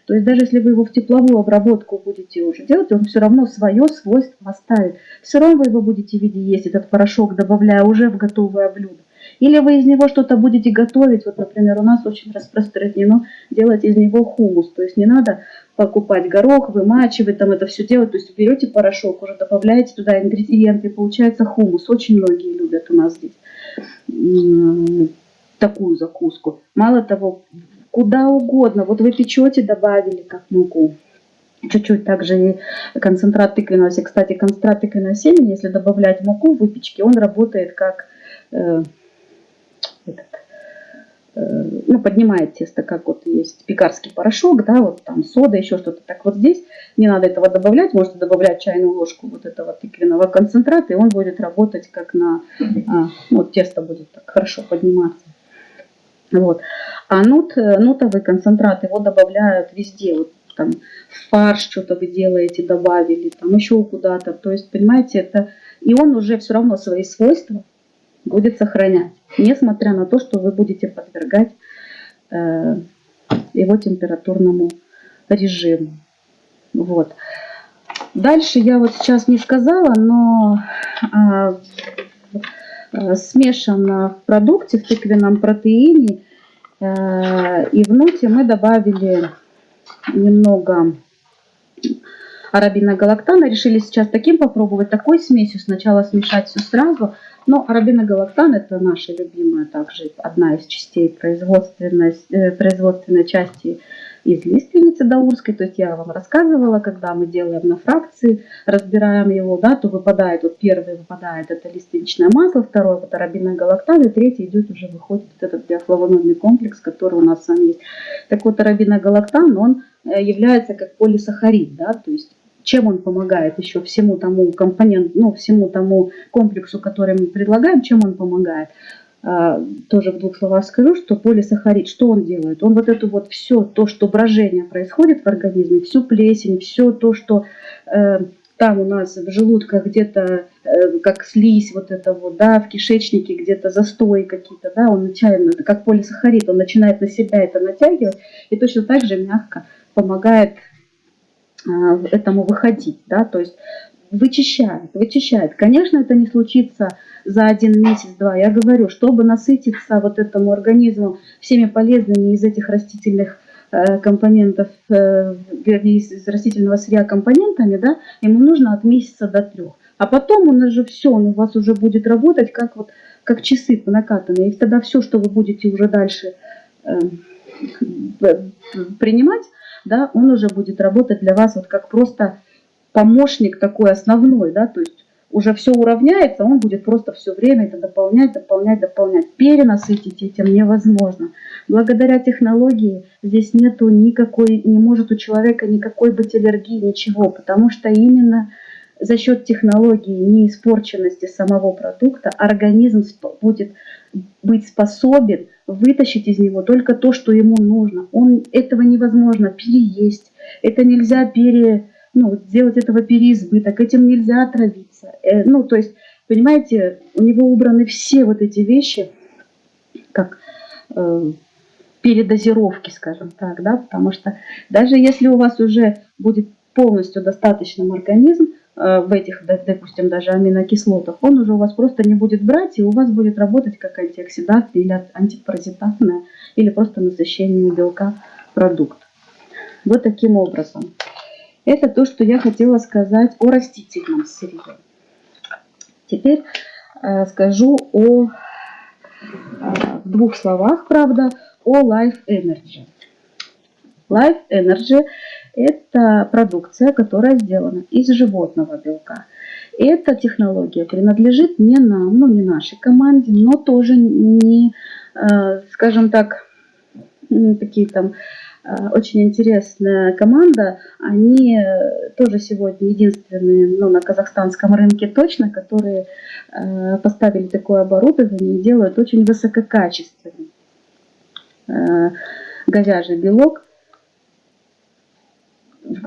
Speaker 1: То есть даже если вы его в тепловую обработку будете уже делать, он все равно свое свойство оставит. Все равно вы его будете в виде есть, этот порошок, добавляя уже в готовое блюдо. Или вы из него что-то будете готовить. Вот, например, у нас очень распространено делать из него хумус. То есть не надо покупать горох, вымачивать, там это все делать. То есть берете порошок, уже добавляете туда ингредиенты, и получается хумус. Очень многие любят у нас здесь такую закуску. Мало того, куда угодно. Вот вы печете, добавили как муку. Чуть-чуть также и концентрат тыквенного семени. Кстати, концентрат тыквенного семени, если добавлять муку в выпечке, он работает как э, этот, э, ну, поднимает тесто, как вот есть пекарский порошок, да, вот там сода, еще что-то. Так вот здесь не надо этого добавлять, можете добавлять чайную ложку вот этого тыквенного концентрата, и он будет работать как на, а, вот тесто будет так хорошо подниматься. Вот. А нут, э, нутовый концентрат, его добавляют везде. Вот там в фарш что-то вы делаете, добавили, там еще куда-то. То есть, понимаете, это... И он уже все равно свои свойства будет сохранять, несмотря на то, что вы будете подвергать э, его температурному режиму. Вот. Дальше я вот сейчас не сказала, но э, Э, смешано в продукте, в тыквенном протеине. Э, и в ноте мы добавили немного арабиногалактана. Решили сейчас таким попробовать, такой смесью. Сначала смешать все сразу. Но арабиногалактан это наша любимая также одна из частей производственной, э, производственной части из лиственницы даурской. То есть я вам рассказывала, когда мы делаем на фракции, разбираем его, да, то выпадает, вот первый выпадает это лиственничное масло, второй вот арабиновый галактан, и третий идет уже выходит вот этот биофлавоноидный комплекс, который у нас с вами есть. Так вот, арабиногалактан, он э, является как полисахарид, да, то есть чем он помогает еще всему тому компоненту, ну, всему тому комплексу, который мы предлагаем, чем он помогает. А, тоже в двух словах скажу, что полисахарид, что он делает? Он вот это вот все, то, что брожение происходит в организме, всю плесень, все то, что э, там у нас в желудках где-то э, как слизь вот это вот, да, в кишечнике где-то застои какие-то, да, он начинает, как полисахарид, он начинает на себя это натягивать и точно так же мягко помогает э, этому выходить, да, то есть вычищает, вычищает. Конечно, это не случится за один месяц-два. Я говорю, чтобы насытиться вот этому организму всеми полезными из этих растительных э, компонентов, э, из растительного сырья компонентами, да, ему нужно от месяца до трех. А потом он уже все, он у вас уже будет работать как, вот, как часы по. И тогда все, что вы будете уже дальше э, принимать, да, он уже будет работать для вас вот как просто помощник такой основной, да, то есть уже все уравняется, он будет просто все время это дополнять, дополнять, дополнять. Перенасытить этим невозможно. Благодаря технологии здесь нету никакой, не может у человека никакой быть аллергии, ничего, потому что именно за счет технологии неиспорченности самого продукта организм будет быть способен вытащить из него только то, что ему нужно. Он, этого невозможно переесть, это нельзя пере, ну, сделать этого переизбыток, этим нельзя отравиться. Э, ну, то есть понимаете, у него убраны все вот эти вещи, как э, передозировки, скажем так, да, потому что даже если у вас уже будет полностью достаточным организм э, в этих, допустим, даже аминокислотах, он уже у вас просто не будет брать, и у вас будет работать как антиоксидант или антипаразитарная, или просто насыщение белка продукт. Вот таким образом. Это то, что я хотела сказать о растительном сырье. Теперь э, скажу о, э, в двух словах, правда, о Life Energy. Life Energy – это продукция, которая сделана из животного белка. Эта технология принадлежит не нам, ну не нашей команде, но тоже не, э, скажем так, такие там очень интересная команда. Они э, тоже сегодня единственные ну, на казахстанском рынке точно, которые поставили такое оборудование и делают очень высококачественный говяжий белок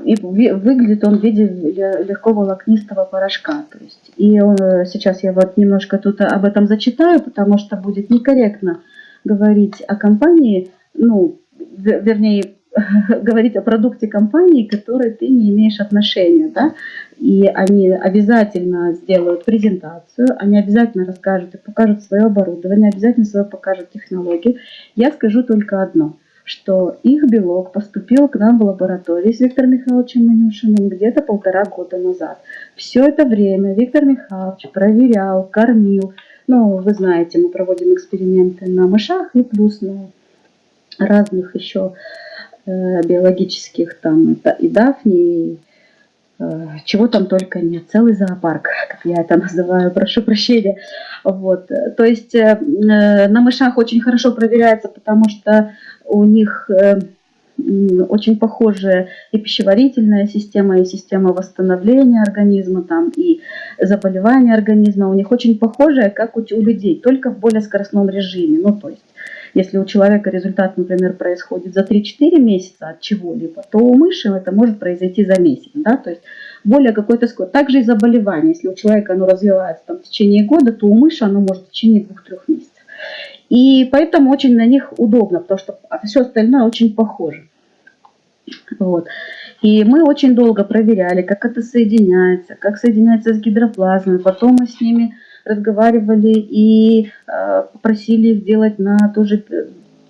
Speaker 1: и выглядит он в виде легко волокнистого порошка. То есть, и он, э, сейчас я вот немножко тут об этом зачитаю, потому что будет некорректно говорить о компании, ну, вернее, <laughs> говорить о продукте компании, к которой ты не имеешь отношения, да, и они обязательно сделают презентацию, они обязательно расскажут и покажут свое оборудование, обязательно свое покажут технологию. Я скажу только одно – что их белок поступил к нам в лабораторию с Виктором Михайловичем Манюшиным где-то полтора года назад. Все это время Виктор Михайлович проверял, кормил. Ну, вы знаете, мы проводим эксперименты на мышах и плюс на разных еще э, биологических, там и дафни, и Э, чего там только нет, целый зоопарк, <laughs> как я это называю, прошу прощения. Вот. То есть э, на мышах очень хорошо проверяется, потому что у них очень похожая и пищеварительная система, и система восстановления организма, там, и заболевания организма у них очень похожая, как у людей, только в более скоростном режиме. Ну, то есть если у человека результат, например, происходит за 3-4 месяца от чего-либо, то у мыши это может произойти за месяц. Да? То есть более какой-то скорость. Также и заболевание. Если у человека оно развивается там, в течение года, то у мыши оно может в течение 2-3 месяцев. И поэтому очень на них удобно, потому что все остальное очень похоже. Вот. И мы очень долго проверяли, как это соединяется, как соединяется с гидроплазмой. Потом мы с ними разговаривали и э, попросили их делать на тоже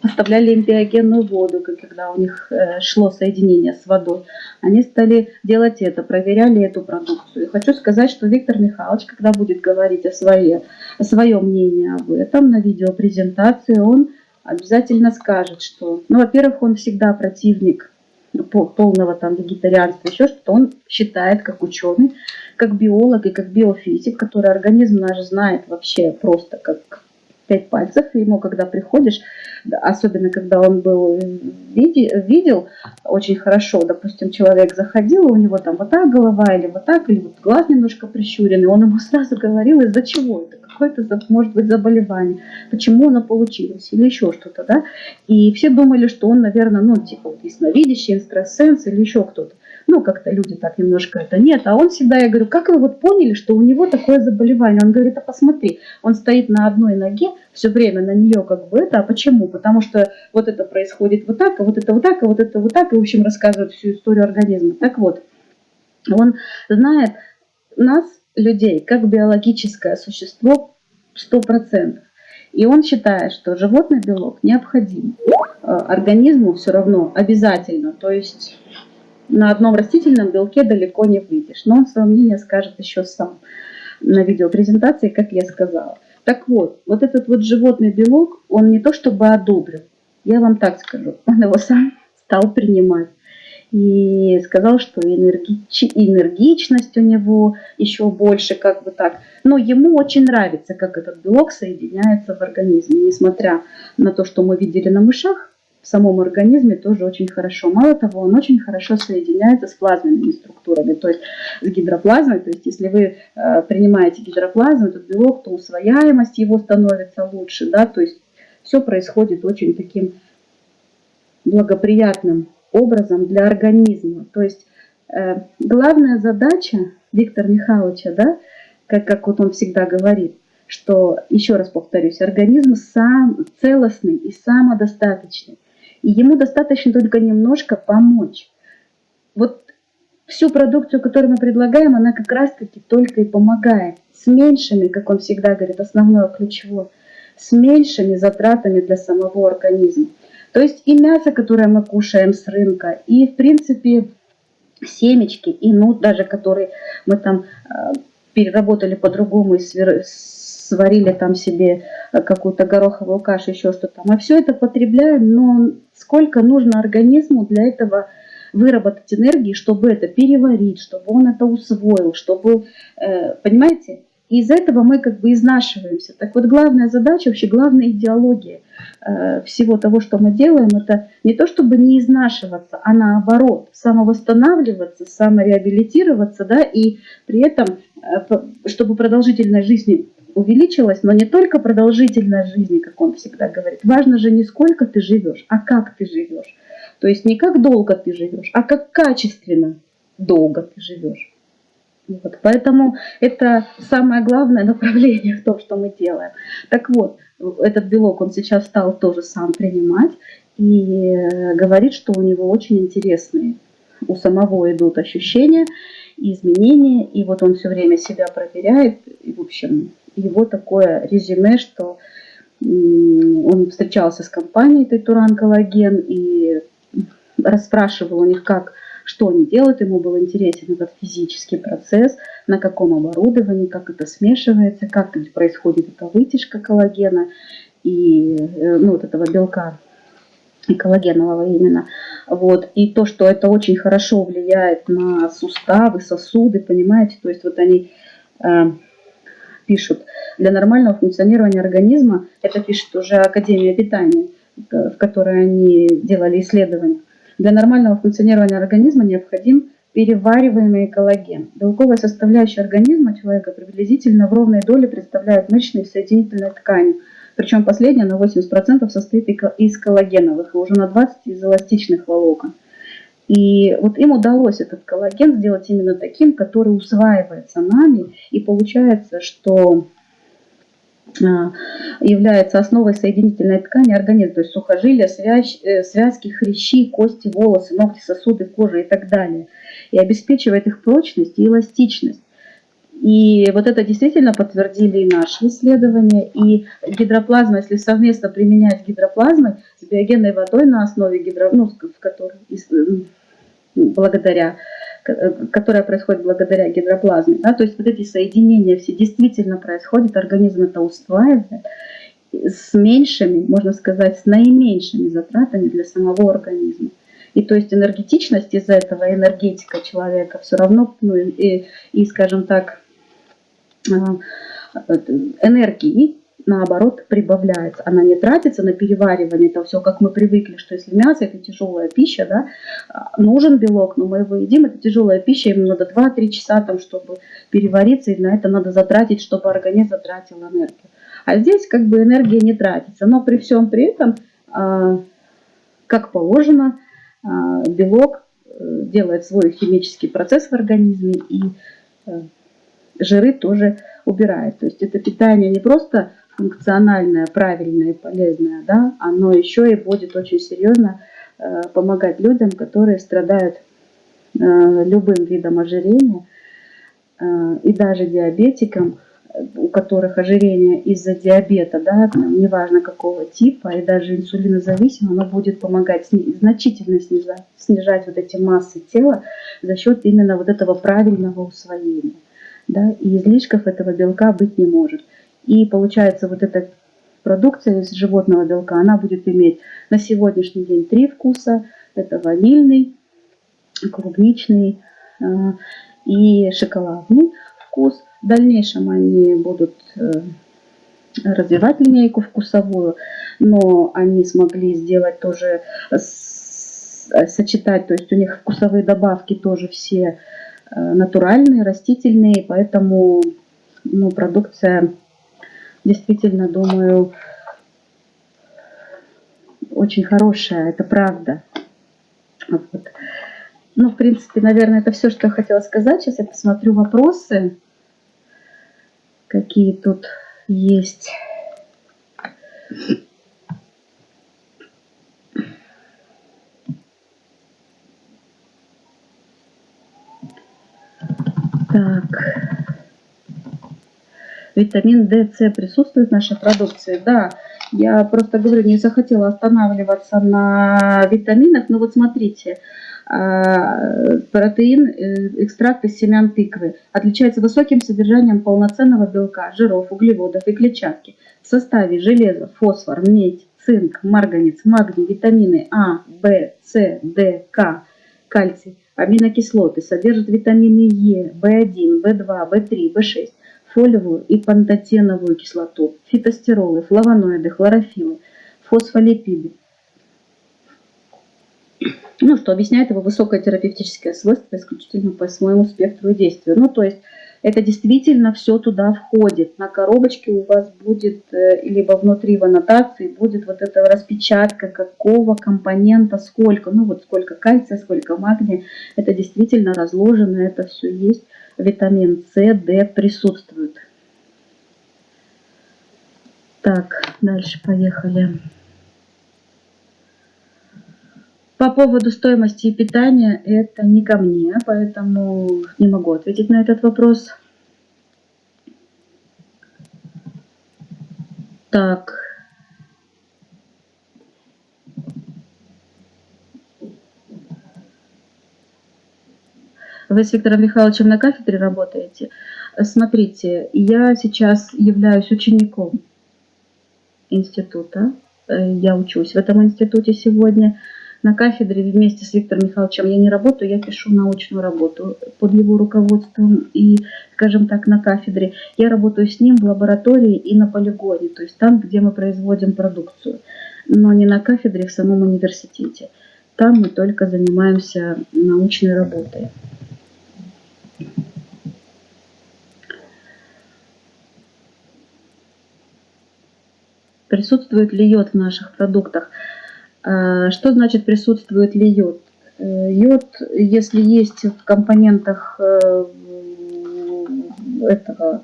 Speaker 1: поставляли им биогенную воду, когда у них э, шло соединение с водой. Они стали делать это, проверяли эту продукцию. И хочу сказать, что Виктор Михайлович, когда будет говорить о, своей, о своем мнении об этом на видеопрезентации, он обязательно скажет, что, ну, во-первых, он всегда противник полного там вегетарианства, еще что-то, он считает, как ученый, как биолог и как биофизик, который организм наш знает вообще просто как пять пальцев, и ему когда приходишь, особенно когда он был видел очень хорошо, допустим, человек заходил, у него там вот так голова, или вот так, или вот глаз немножко прищуренный, он ему <laughs> сразу говорил, из-за чего это, какое-то, может быть, заболевание, почему оно получилось, или еще что-то, да, и все думали, что он, наверное, ну, типа, ясновидящий, экстрасенс или еще кто-то ну, как-то люди так немножко это нет. А он всегда, я говорю, как вы вот поняли, что у него такое заболевание? Он говорит, а посмотри, он стоит на одной ноге, все время на нее как бы это, а почему? Потому что вот это происходит вот так, а вот это вот так, а вот это вот так, и, в общем, рассказывает всю историю организма. Так вот, он знает нас, людей, как биологическое существо 100%. И он считает, что животный белок необходим э, организму все равно обязательно. То есть на одном растительном белке далеко не выйдешь. Но он свое мнение скажет еще сам на видеопрезентации, как я сказала. Так вот, вот этот вот животный белок, он не то чтобы одобрил, я вам так скажу, <laughs> он его сам стал принимать. И сказал, что энергич... энергичность у него еще больше, как бы так. Но ему очень нравится, как этот белок соединяется в организме. Несмотря на то, что мы видели на мышах, в самом организме тоже очень хорошо. Мало того, он очень хорошо соединяется с плазменными структурами, то есть с гидроплазмой. То есть если вы э, принимаете гидроплазму, этот белок, то усвояемость его становится лучше. Да? То есть все происходит очень таким благоприятным образом для организма. То есть э, главная задача Виктора Михайловича, да, как, как вот он всегда говорит, что, еще раз повторюсь, организм сам целостный и самодостаточный. И ему достаточно только немножко помочь. Вот всю продукцию, которую мы предлагаем, она как раз-таки только и помогает. С меньшими, как он всегда говорит, основное ключевое, с меньшими затратами для самого организма. То есть и мясо, которое мы кушаем с рынка, и в принципе семечки, и нут даже, который мы там э, переработали по-другому и сварили там себе э, какую-то гороховую кашу, еще что-то. Мы все это потребляем, но сколько нужно организму для этого выработать энергии, чтобы это переварить, чтобы он это усвоил, чтобы, э, понимаете, и из этого мы как бы изнашиваемся. Так вот, главная задача, вообще главная идеология э, всего того, что мы делаем, это не то, чтобы не изнашиваться, а наоборот, самовосстанавливаться, самореабилитироваться, да, и при этом, чтобы продолжительность жизни увеличилась, но не только продолжительность жизни, как он всегда говорит. Важно же не сколько ты живешь, а как ты живешь. То есть не как долго ты живешь, а как качественно долго ты живешь. Вот, поэтому это самое главное направление в том, что мы делаем. Так вот, этот белок он сейчас стал тоже сам принимать и э, говорит, что у него очень интересные у самого идут ощущения, изменения, и вот он все время себя проверяет, и в общем его такое резюме, что он встречался с компанией Тайтуран Коллаген и расспрашивал у них, как что они делают, ему был интересен этот физический процесс, на каком оборудовании, как это смешивается, как происходит эта вытяжка коллагена и э, ну, вот этого белка и коллагенового именно. Вот. И то, что это очень хорошо влияет на суставы, сосуды, понимаете, то есть вот они э, пишут, для нормального функционирования организма, это пишет уже Академия питания, в которой они делали исследования, для нормального функционирования организма необходим перевариваемый коллаген. Белковая составляющая организма человека приблизительно в ровной доле представляет мышечные соединительные ткани. Причем последняя на 80% состоит из коллагеновых и уже на 20% из эластичных волокон. И вот им удалось этот коллаген сделать именно таким, который усваивается нами. И получается, что а, является основой соединительной ткани организма, то есть сухожилия, связь, э, связки, хрящи, кости, волосы, ногти, сосуды, кожа и так далее. И обеспечивает их прочность и эластичность. И вот это действительно подтвердили и наши исследования. И гидроплазма, если совместно применять гидроплазмы с биогенной водой на основе гидро, ну, в которой, благодаря которая происходит благодаря гидроплазме. Да? То есть вот эти соединения все действительно происходят, организм это усваивает с меньшими, можно сказать, с наименьшими затратами для самого организма. И то есть энергетичность из этого, энергетика человека все равно, ну и, и скажем так, энергии наоборот прибавляется. Она не тратится на переваривание, это все как мы привыкли, что если мясо это тяжелая пища, да, нужен белок, но мы его едим, это тяжелая пища, ему надо 2-3 часа, там, чтобы перевариться, и на это надо затратить, чтобы организм затратил энергию. А здесь как бы энергия не тратится, но при всем при этом, а, как положено, а, белок э, делает свой химический процесс в организме и э, жиры тоже убирает. То есть это питание не просто функциональное, правильное и полезное, да, оно еще и будет очень серьезно э, помогать людям, которые страдают э, любым видом ожирения, э, и даже диабетикам, у которых ожирение из-за диабета, да, неважно какого типа, и даже инсулинозависимо, оно будет помогать значительно снижать, снижать вот эти массы тела за счет именно вот этого правильного усвоения. Да, и излишков этого белка быть не может. И получается вот эта продукция из животного белка, она будет иметь на сегодняшний день три вкуса. Это ванильный, клубничный э, и шоколадный вкус. В дальнейшем они будут э, развивать линейку вкусовую, но они смогли сделать тоже, сочетать, то есть у них вкусовые добавки тоже все натуральные, растительные, поэтому ну, продукция действительно, думаю, очень хорошая, это правда. Вот. Ну, в принципе, наверное, это все, что я хотела сказать. Сейчас я посмотрю вопросы. какие тут есть. Так. Витамин D, С присутствует в нашей продукции? Да. Я просто говорю, не захотела останавливаться на витаминах. Но вот смотрите, а, протеин, э, экстракт из семян тыквы отличается высоким содержанием полноценного белка, жиров, углеводов и клетчатки. В составе железо, фосфор, медь, цинк, марганец, магний, витамины А, В, С, Д, К, кальций, аминокислоты, содержит витамины Е, В1, В2, В3, В6, фолиевую и пантотеновую кислоту, фитостеролы, флавоноиды, хлорофиллы, фосфолипиды. Ну, что объясняет его высокое терапевтическое свойство исключительно по своему спектру и действию. Ну, то есть это действительно все туда входит. На коробочке у вас будет, э, либо внутри в аннотации будет вот эта распечатка, какого компонента сколько. Ну вот сколько кальция, сколько магния. Это действительно разложено, это все есть. Витамин С, Д присутствует. Так, дальше поехали. По поводу стоимости питания это не ко мне, поэтому не могу ответить на этот вопрос. Так. Вы с Виктором Михайловичем на кафедре работаете? Смотрите, я сейчас являюсь учеником института. Э, я учусь в этом институте сегодня на кафедре вместе с Виктором Михайловичем я не работаю, я пишу научную работу под его руководством и, скажем так, на кафедре. Я работаю с ним в лаборатории и на полигоне, то есть там, где мы производим продукцию, но не на кафедре в самом университете. Там мы только занимаемся научной работой. Присутствует ли йод в наших продуктах? А, что значит присутствует ли йод? Э, йод, если есть в компонентах э, этого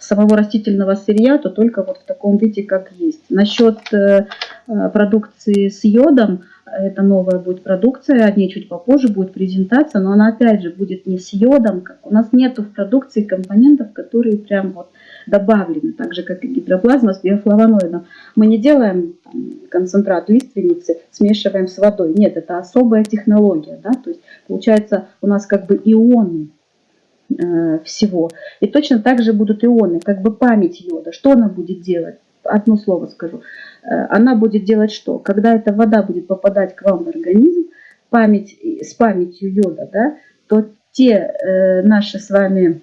Speaker 1: самого растительного сырья, то только вот в таком виде, как есть. Насчет э, продукции с йодом, это новая будет продукция, о ней чуть попозже будет презентация, но она опять же будет не с йодом. У нас нету в продукции компонентов, которые прям вот добавлены, так же как и гидроплазма с биофлавоноидом. Мы не делаем там, концентрат лиственницы, смешиваем с водой. Нет, это особая технология. Да? То есть получается у нас как бы ионы э, всего. И точно так же будут ионы, как бы память йода. Что она будет делать? Одно слово скажу. Э, она будет делать что? Когда эта вода будет попадать к вам в организм, память, с памятью йода, да, то те э, наши с вами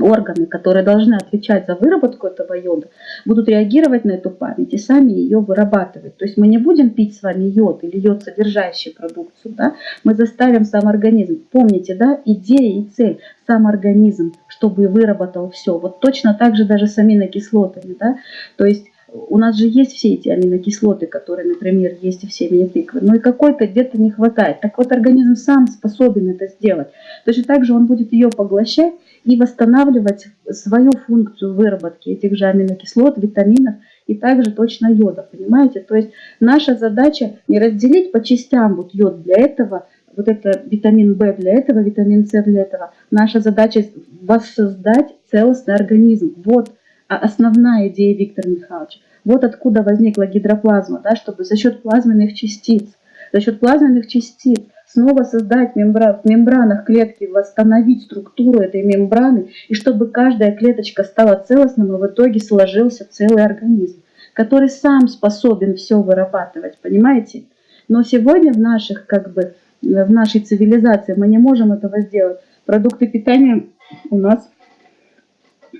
Speaker 1: органы, которые должны отвечать за выработку этого йода, будут реагировать на эту память и сами ее вырабатывать. То есть мы не будем пить с вами йод или йод содержащий продукцию, да? мы заставим сам организм. Помните, да, идея и цель, сам организм, чтобы выработал все. Вот точно так же даже с аминокислотами. Да? То есть у нас же есть все эти аминокислоты, которые, например, есть в семени тыквы, но и какой-то где-то не хватает. Так вот, организм сам способен это сделать. Точно так же он будет ее поглощать и восстанавливать свою функцию выработки этих же аминокислот, витаминов и также точно йода, понимаете? То есть наша задача не разделить по частям вот йод для этого, вот это витамин В для этого, витамин С для этого. Наша задача воссоздать целостный организм. Вот основная идея Виктора Михайловича. Вот откуда возникла гидроплазма, да, чтобы за счет плазменных частиц, за счет плазменных частиц снова создать мембран, в мембранах клетки, восстановить структуру этой мембраны, и чтобы каждая клеточка стала целостным, и в итоге сложился целый организм, который сам способен все вырабатывать, понимаете? Но сегодня в наших, как бы, в нашей цивилизации мы не можем этого сделать. Продукты питания у нас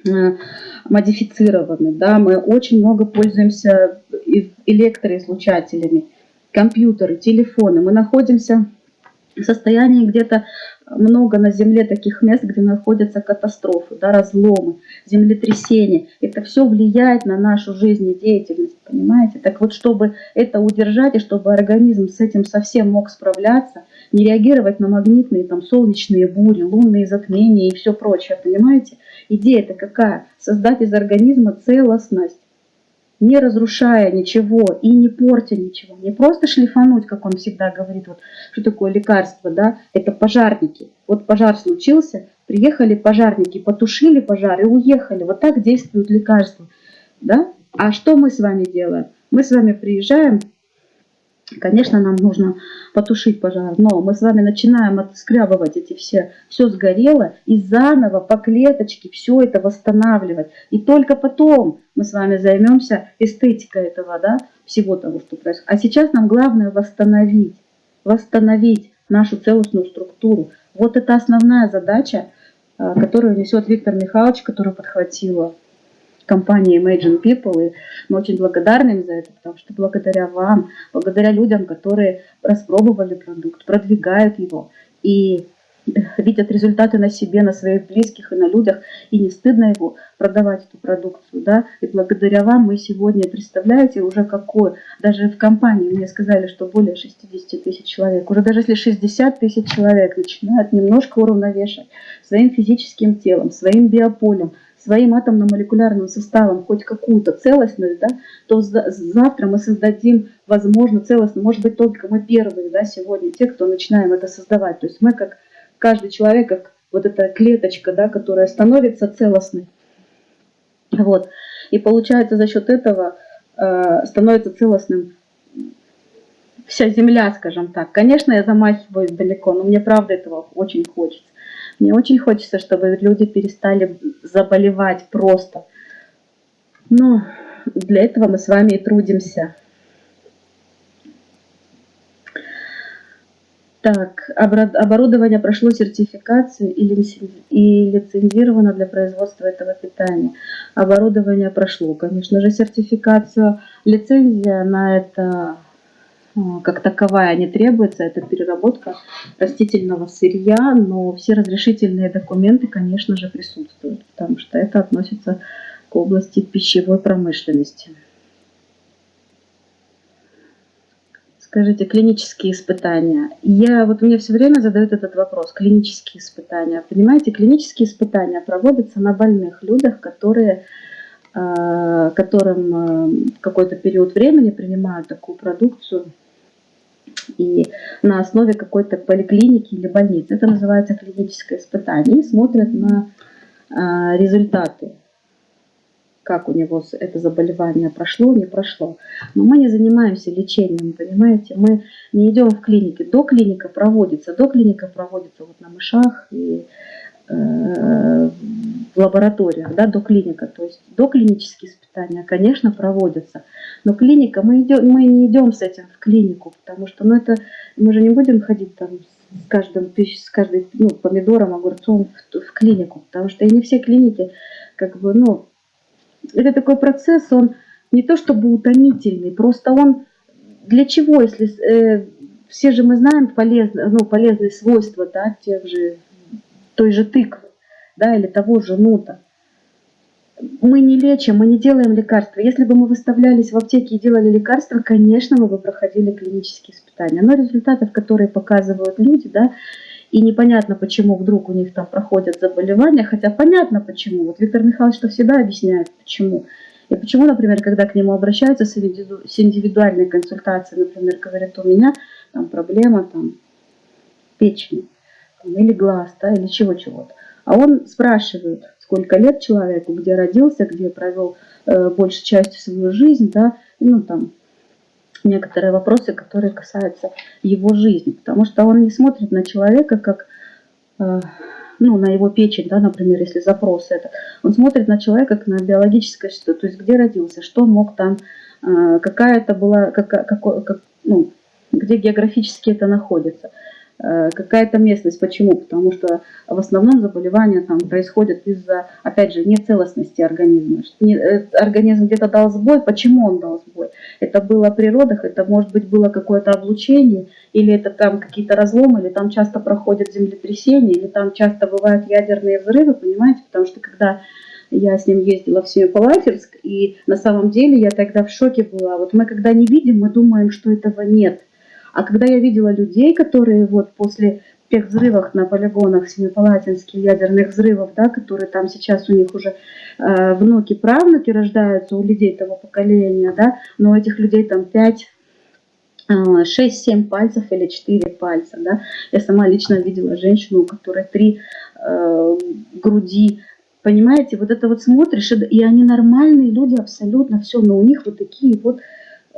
Speaker 1: э, модифицированы, да, мы очень много пользуемся электроизлучателями, компьютеры, телефоны, мы находимся состоянии где-то много на Земле таких мест, где находятся катастрофы, да, разломы, землетрясения. Это все влияет на нашу жизнедеятельность, понимаете? Так вот, чтобы это удержать и чтобы организм с этим совсем мог справляться, не реагировать на магнитные, там, солнечные бури, лунные затмения и все прочее, понимаете? Идея-то какая? Создать из организма целостность, не разрушая ничего и не портя ничего. Не просто шлифануть, как он всегда говорит, вот что такое лекарство, да, это пожарники. Вот пожар случился, приехали пожарники, потушили пожар и уехали. Вот так действуют лекарства, да? А что мы с вами делаем? Мы с вами приезжаем, Конечно, нам нужно потушить пожар, но мы с вами начинаем отскрябывать эти все, все сгорело, и заново по клеточке все это восстанавливать. И только потом мы с вами займемся эстетикой этого, да, всего того, что происходит. А сейчас нам главное восстановить, восстановить нашу целостную структуру. Вот это основная задача, э, которую несет Виктор Михайлович, которую подхватила компании Imagine People, и мы очень благодарны им за это, потому что благодаря вам, благодаря людям, которые распробовали продукт, продвигают его. И видят результаты на себе, на своих близких и на людях, и не стыдно его продавать, эту продукцию, да, и благодаря вам мы сегодня, представляете, уже какой, даже в компании мне сказали, что более 60 тысяч человек, уже даже если 60 тысяч человек начинают немножко уравновешивать своим физическим телом, своим биополем, своим атомно-молекулярным составом хоть какую-то целостность, да, то завтра мы создадим, возможно, целостно, может быть, только мы первые, да, сегодня, те, кто начинаем это создавать. То есть мы как каждый человек, как вот эта клеточка, да, которая становится целостной. Вот. И получается за счет этого э, становится целостным вся Земля, скажем так. Конечно, я замахиваюсь далеко, но мне правда этого очень хочется. Мне очень хочется, чтобы люди перестали заболевать просто. Но для этого мы с вами и трудимся. Так, оборудование прошло сертификацию и лицензировано для производства этого питания. Оборудование прошло, конечно же, сертификацию. Лицензия на это а, как таковая не требуется, это переработка растительного сырья, но все разрешительные документы, конечно же, присутствуют, потому что это относится к области пищевой промышленности. Скажите, клинические испытания. Я, вот мне все время задают этот вопрос, клинические испытания. Понимаете, клинические испытания проводятся на больных людях, которые а, которым а, какой-то период времени принимают такую продукцию и на основе какой-то поликлиники или больницы. Это называется клиническое испытание. И смотрят на а, результаты, как у него это заболевание прошло, не прошло. Но мы не занимаемся лечением, понимаете? Мы не идем в клинике. До клиника проводится, до клиника проводится вот на мышах и э, в лабораториях, да, до клиника. То есть до клинические испытания, конечно, проводятся. Но клиника, мы, идем, мы не идем с этим в клинику, потому что ну, это, мы же не будем ходить там с каждым, с каждым ну, помидором, огурцом в, в клинику, потому что и не все клиники, как бы, ну, это такой процесс, он не то чтобы утомительный, просто он для чего, если э, все же мы знаем полезные, ну, полезные свойства, да, тех же, той же тыквы, да, или того же нута мы не лечим, мы не делаем лекарства. Если бы мы выставлялись в аптеке и делали лекарства, конечно, мы бы проходили клинические испытания. Но результатов, которые показывают люди, да, и непонятно, почему вдруг у них там проходят заболевания, хотя понятно почему. Вот Виктор Михайлович что всегда объясняет, почему. И почему, например, когда к нему обращаются с индивидуальной консультацией, например, говорят, у меня там проблема там, печени, или глаз, да, или чего-чего-то. А он спрашивает, сколько лет человеку, где родился, где провел э, большей частью свою жизнь, да, ну там некоторые вопросы, которые касаются его жизни, потому что он не смотрит на человека как, э, ну, на его печень, да, например, если запрос это, он смотрит на человека как на биологическое что, то есть где родился, что мог там, э, какая это была, как, как, как, ну, где географически это находится. Э, какая-то местность. Почему? Потому что в основном заболевания там происходят из-за, опять же, нецелостности организма. Э, организм где-то дал сбой. Почему он дал сбой? Это было при родах, это может быть было какое-то облучение, или это там какие-то разломы, или там часто проходят землетрясения, или там часто бывают ядерные взрывы, понимаете? Потому что когда я с ним ездила в Семипалатинск, и на самом деле я тогда в шоке была. Вот мы когда не видим, мы думаем, что этого нет – А когда я видела людей, которые вот после тех взрывов на полигонах Семипалатинских ядерных взрывов, да, которые там сейчас у них уже э, внуки, правнуки рождаются у людей того поколения, да, но у этих людей там 5 6-7 пальцев или 4 пальца. Да? Я сама лично видела женщину, у которой 3 э, груди. Понимаете, вот это вот смотришь, и они нормальные люди абсолютно, все, но у них вот такие вот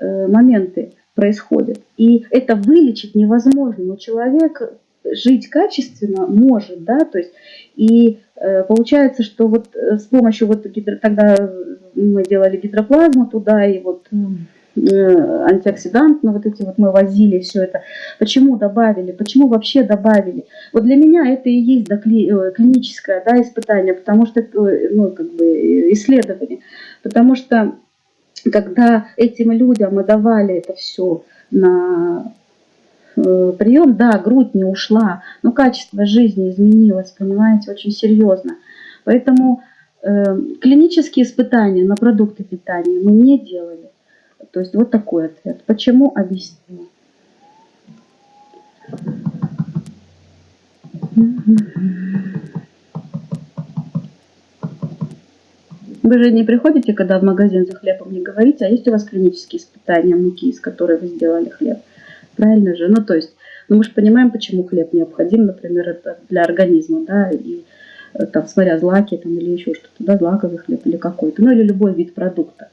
Speaker 1: э, моменты происходят. И это вылечить невозможно, но человек жить качественно может, да, то есть, и э, получается, что вот э, с помощью вот гидро, тогда мы делали гидроплазму туда, и вот Э, антиоксидант, ну вот эти вот мы возили все это. Почему добавили? Почему вообще добавили? Вот для меня это и есть да, кли, э, клиническое да, испытание, потому что это ну, как бы исследование. Потому что когда этим людям мы давали это все на э, прием, да, грудь не ушла, но качество жизни изменилось, понимаете, очень серьезно. Поэтому э, клинические испытания на продукты питания мы не делали. То есть вот такой ответ. Почему? Объясню. Вы же не приходите, когда в магазин за хлебом, не говорите, а есть у вас клинические испытания муки, из которой вы сделали хлеб. Правильно же? Ну, то есть, ну, мы же понимаем, почему хлеб необходим, например, для организма, да, и э, там, смотря злаки там, или еще что-то, да, злаковый хлеб или какой-то, ну, или любой вид продукта.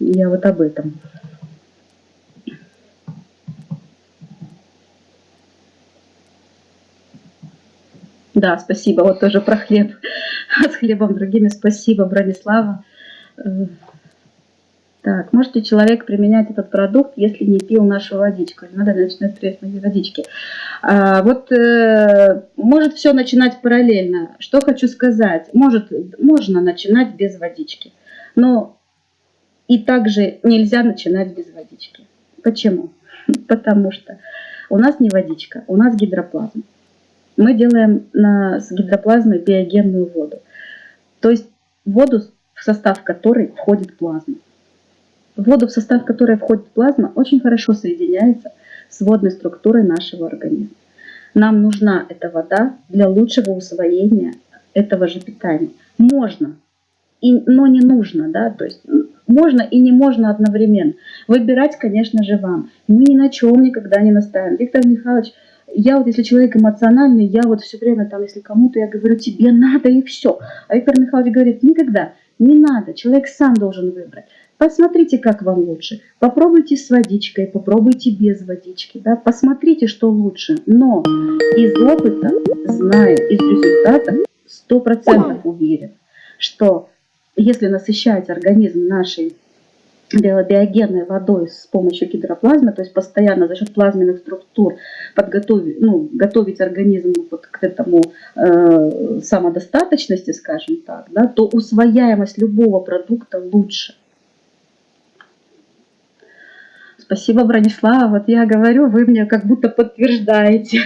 Speaker 1: Я вот об этом. Да, спасибо. Вот тоже про хлеб. <laughs> С хлебом другими спасибо, Бронислава. Э, так, можете человек применять этот продукт, если не пил нашу водичку? Надо начинать с водички. А, вот э, может все начинать параллельно. Что хочу сказать. Может, можно начинать без водички. Но и также нельзя начинать без водички. Почему? <laughs> Потому что у нас не водичка, у нас гидроплазма. Мы делаем на, с гидроплазмой биогенную воду. То есть воду, в состав которой входит плазма. Воду, в состав которой входит плазма, очень хорошо соединяется с водной структурой нашего организма. Нам нужна эта вода для лучшего усвоения этого же питания. Можно, и, но не нужно, да, то есть можно и не можно одновременно. Выбирать, конечно же, вам. Мы ни на чем никогда не настаиваем. Виктор Михайлович, я вот, если человек эмоциональный, я вот все время там, если кому-то я говорю, тебе надо и все. А Виктор Михайлович говорит, никогда, не надо, человек сам должен выбрать. Посмотрите, как вам лучше. Попробуйте с водичкой, попробуйте без водички. Да? Посмотрите, что лучше. Но из опыта, знаю, из результата, сто процентов уверен, что если насыщать организм нашей биогенной водой с помощью гидроплазмы, то есть постоянно за счет плазменных структур подготовить, ну, готовить организм вот к этому э, самодостаточности, скажем так, да, то усвояемость любого продукта лучше. Спасибо, Бронислава. Вот я говорю, вы мне как будто подтверждаете.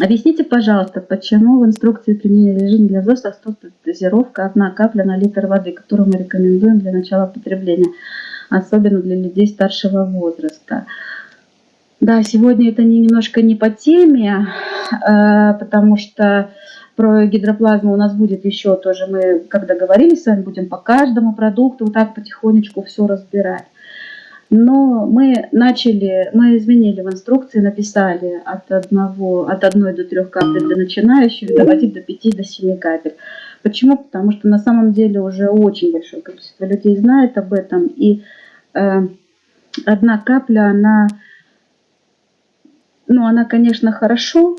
Speaker 1: Объясните, пожалуйста, почему в инструкции применения режима для взрослых стоит дозировка одна капля на литр воды, которую мы рекомендуем для начала потребления, особенно для людей старшего возраста. Да, сегодня это не, немножко не по теме, э, потому что про гидроплазму у нас будет еще тоже, мы когда говорили с вами, будем по каждому продукту вот так потихонечку все разбирать. Но мы начали, мы изменили в инструкции, написали от, одного, от одной до трех капель для начинающих, доводить до 5 до 7 капель. Почему? Потому что на самом деле уже очень большое количество людей знает об этом. И э, одна капля, она, ну, она, конечно, хорошо,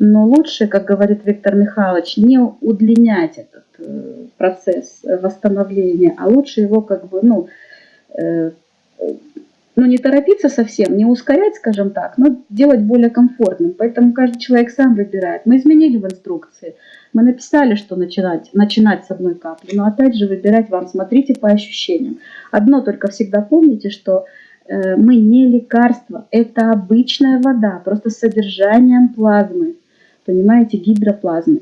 Speaker 1: но лучше, как говорит Виктор Михайлович, не удлинять этот э, процесс восстановления, а лучше его как бы, ну, э, ну, не торопиться совсем, не ускорять, скажем так, но делать более комфортным. Поэтому каждый человек сам выбирает. Мы изменили в инструкции. Мы написали, что начинать, начинать с одной капли, но опять же выбирать вам, смотрите по ощущениям. Одно только всегда помните, что э, мы не лекарство, это обычная вода, просто с содержанием плазмы, понимаете, гидроплазмы.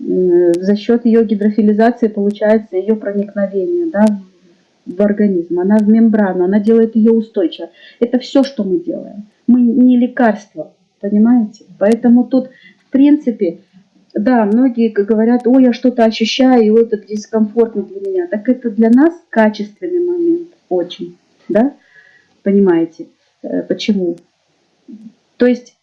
Speaker 1: Э, за счет ее гидрофилизации получается ее проникновение да, в организм, она в мембрану, она делает ее устойчивой. Это все, что мы делаем. Мы не лекарство, понимаете? Поэтому тут, в принципе, да, многие говорят, ой, я что-то ощущаю, и вот это дискомфортно для меня. Так это для нас качественный момент, очень, да? Понимаете, э, почему? То есть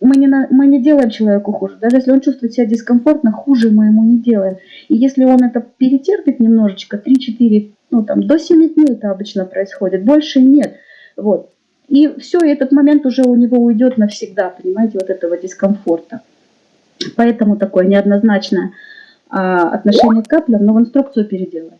Speaker 1: мы не, на, мы не делаем человеку хуже. Даже если он чувствует себя дискомфортно, хуже мы ему не делаем. И если он это перетерпит немножечко, 3-4, ну там до 7 дней это обычно происходит, больше нет. Вот. И все, и этот момент уже у него уйдет навсегда, понимаете, вот этого дискомфорта. Поэтому такое неоднозначное а, отношение к каплям, но в инструкцию переделали.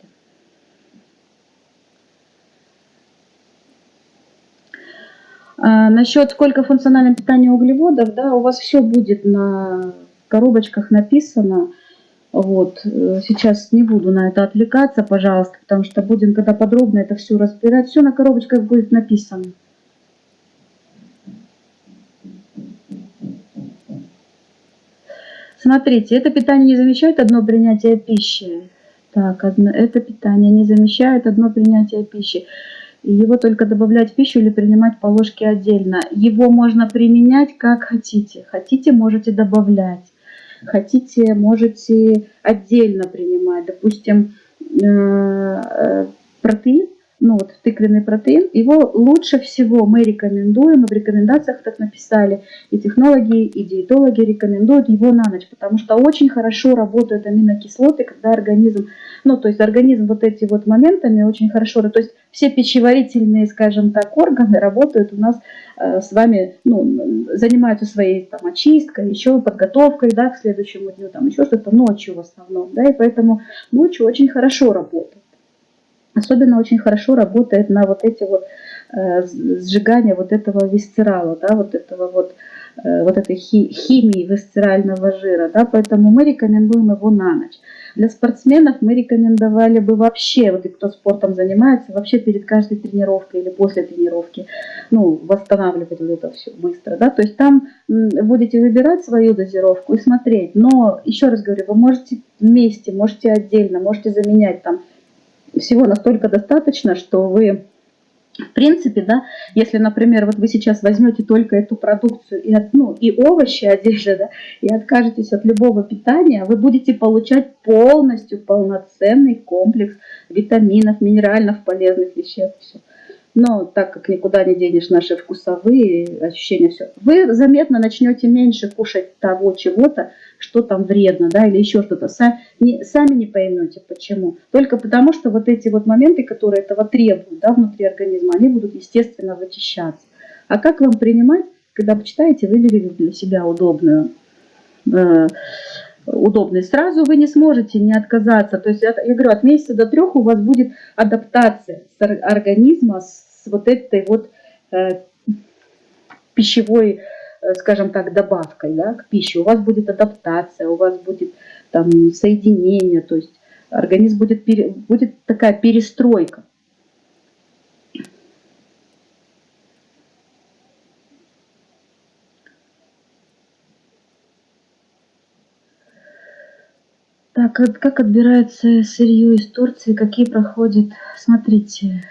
Speaker 1: А, насчет сколько функционального питания углеводов, да, у вас все будет на коробочках написано. Вот, э, сейчас не буду на это отвлекаться, пожалуйста, потому что будем, когда подробно это все разбирать, все на коробочках будет написано. Смотрите, это питание не замещает одно принятие пищи. Так, одно, это питание не замещает одно принятие пищи. Его только добавлять в пищу или принимать по ложке отдельно. Его можно применять как хотите. Хотите, можете добавлять. Хотите, можете отдельно принимать. Допустим, э, э, протеин ну вот тыквенный протеин, его лучше всего мы рекомендуем, в рекомендациях так написали, и технологи, и диетологи рекомендуют его на ночь, потому что очень хорошо работают аминокислоты, когда организм, ну то есть организм вот эти вот моментами очень хорошо, то есть все пищеварительные, скажем так, органы работают у нас э, с вами, ну, занимаются своей там очисткой, еще подготовкой, да, к следующему дню, там еще что-то ночью в основном, да, и поэтому ночью очень хорошо работают. Особенно очень хорошо работает на вот эти вот э, сжигание вот этого висцерала, да, вот этого вот, э, вот этой хи, химии висцерального жира, да, поэтому мы рекомендуем его на ночь. Для спортсменов мы рекомендовали бы вообще, вот и кто спортом занимается, вообще перед каждой тренировкой или после тренировки, ну, восстанавливать вот это все быстро, да, то есть там будете выбирать свою дозировку и смотреть, но, еще раз говорю, вы можете вместе, можете отдельно, можете заменять там всего настолько достаточно, что вы, в принципе, да, если, например, вот вы сейчас возьмете только эту продукцию и, ну, и овощи отдельно, да, и откажетесь от любого питания, вы будете получать полностью полноценный комплекс витаминов, минеральных, полезных веществ. Но так как никуда не денешь наши вкусовые ощущения, все, вы заметно начнете меньше кушать того чего-то, что там вредно, да, или еще что-то. Сами не, сами не поймете, почему. Только потому, что вот эти вот моменты, которые этого требуют, да, внутри организма, они будут, естественно, вычищаться. А как вам принимать, когда почитаете, выберите для себя удобную, э, удобный. Сразу вы не сможете не отказаться. То есть, я говорю, от месяца до трех у вас будет адаптация организма с вот этой вот э, пищевой Э, скажем так, добавкой да, к пище, у вас будет адаптация, у вас будет там соединение, то есть организм будет, пере, будет такая перестройка. Так, как отбирается сырье из Турции, какие проходят, смотрите,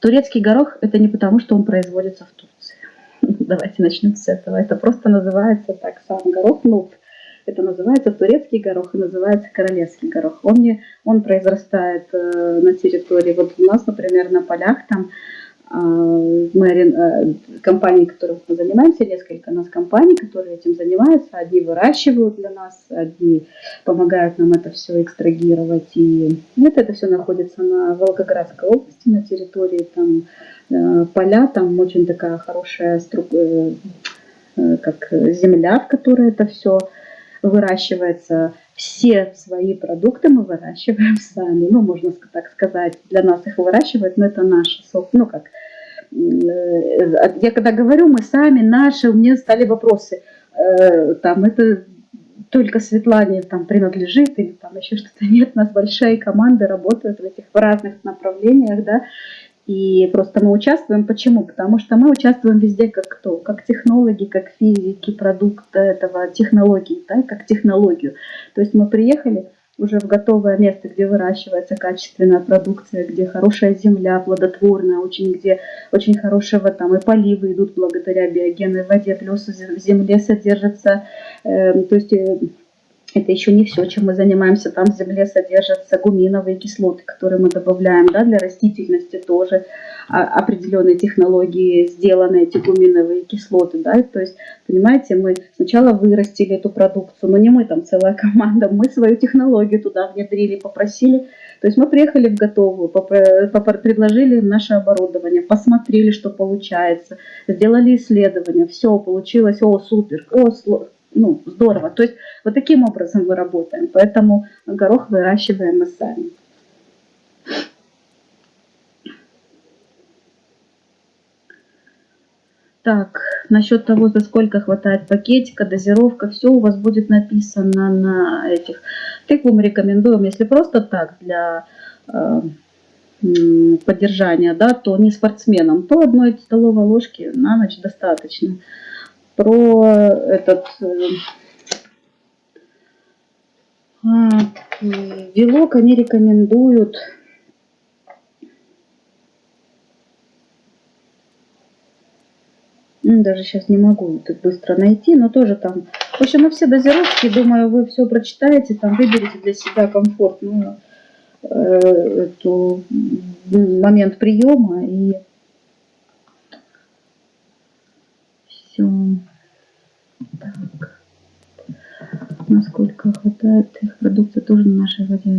Speaker 1: турецкий горох это не потому, что он производится в Турции. <laughs> Давайте начнем с этого. Это просто называется так сам горох нут. Это называется турецкий горох и называется королевский горох. Он, не, он произрастает э, на территории, вот у нас, например, на полях там э, мы, э, компании, которых мы занимаемся, несколько у нас компаний, которые этим занимаются. Одни выращивают для нас, одни помогают нам это все экстрагировать. И это, это все находится на Волгоградской области, на территории там Э, поля, там очень такая хорошая э, э, как земля, в которой это все выращивается. Все свои продукты мы выращиваем <laughs> сами. Ну, можно так сказать, для нас их выращивают, но это наш сок. Ну, как я когда говорю, мы сами, наши, у меня стали вопросы, там это только Светлане там принадлежит или там еще что-то нет, у нас большая команда работают в этих разных направлениях, да, и просто мы участвуем. Почему? Потому что мы участвуем везде как кто? Как технологи, как физики, продукт этого, технологии, да, как технологию. То есть мы приехали, уже в готовое место, где выращивается качественная продукция, где хорошая земля, плодотворная, очень, где очень хорошего там и поливы идут благодаря биогенной воде, плюс в земле содержится, э, то есть э, это еще не все, чем мы занимаемся. Там в земле содержатся гуминовые кислоты, которые мы добавляем да, для растительности тоже. А, определенные технологии сделаны эти гуминовые кислоты. Да? То есть, понимаете, мы сначала вырастили эту продукцию, но не мы там целая <laughs> команда, мы свою технологию туда внедрили, попросили. То есть мы приехали в готовую, предложили им наше оборудование, посмотрели, что получается, сделали исследования, все получилось, о, супер, о, ну, здорово. То есть вот таким образом мы работаем. Поэтому горох выращиваем мы сами. Так, насчет того, за сколько хватает пакетика, дозировка, все у вас будет написано на этих. Тыкву мы рекомендуем, если просто так, для э, поддержания, да, то не спортсменам, то одной столовой ложки на ночь достаточно про этот э, белок они рекомендуют. Ну, даже сейчас не могу это быстро найти, но тоже там, в общем, на все дозировки, думаю, вы все прочитаете, там выберете для себя комфортную э, эту момент приема и все. Так. Насколько хватает их продукции тоже на нашей воде.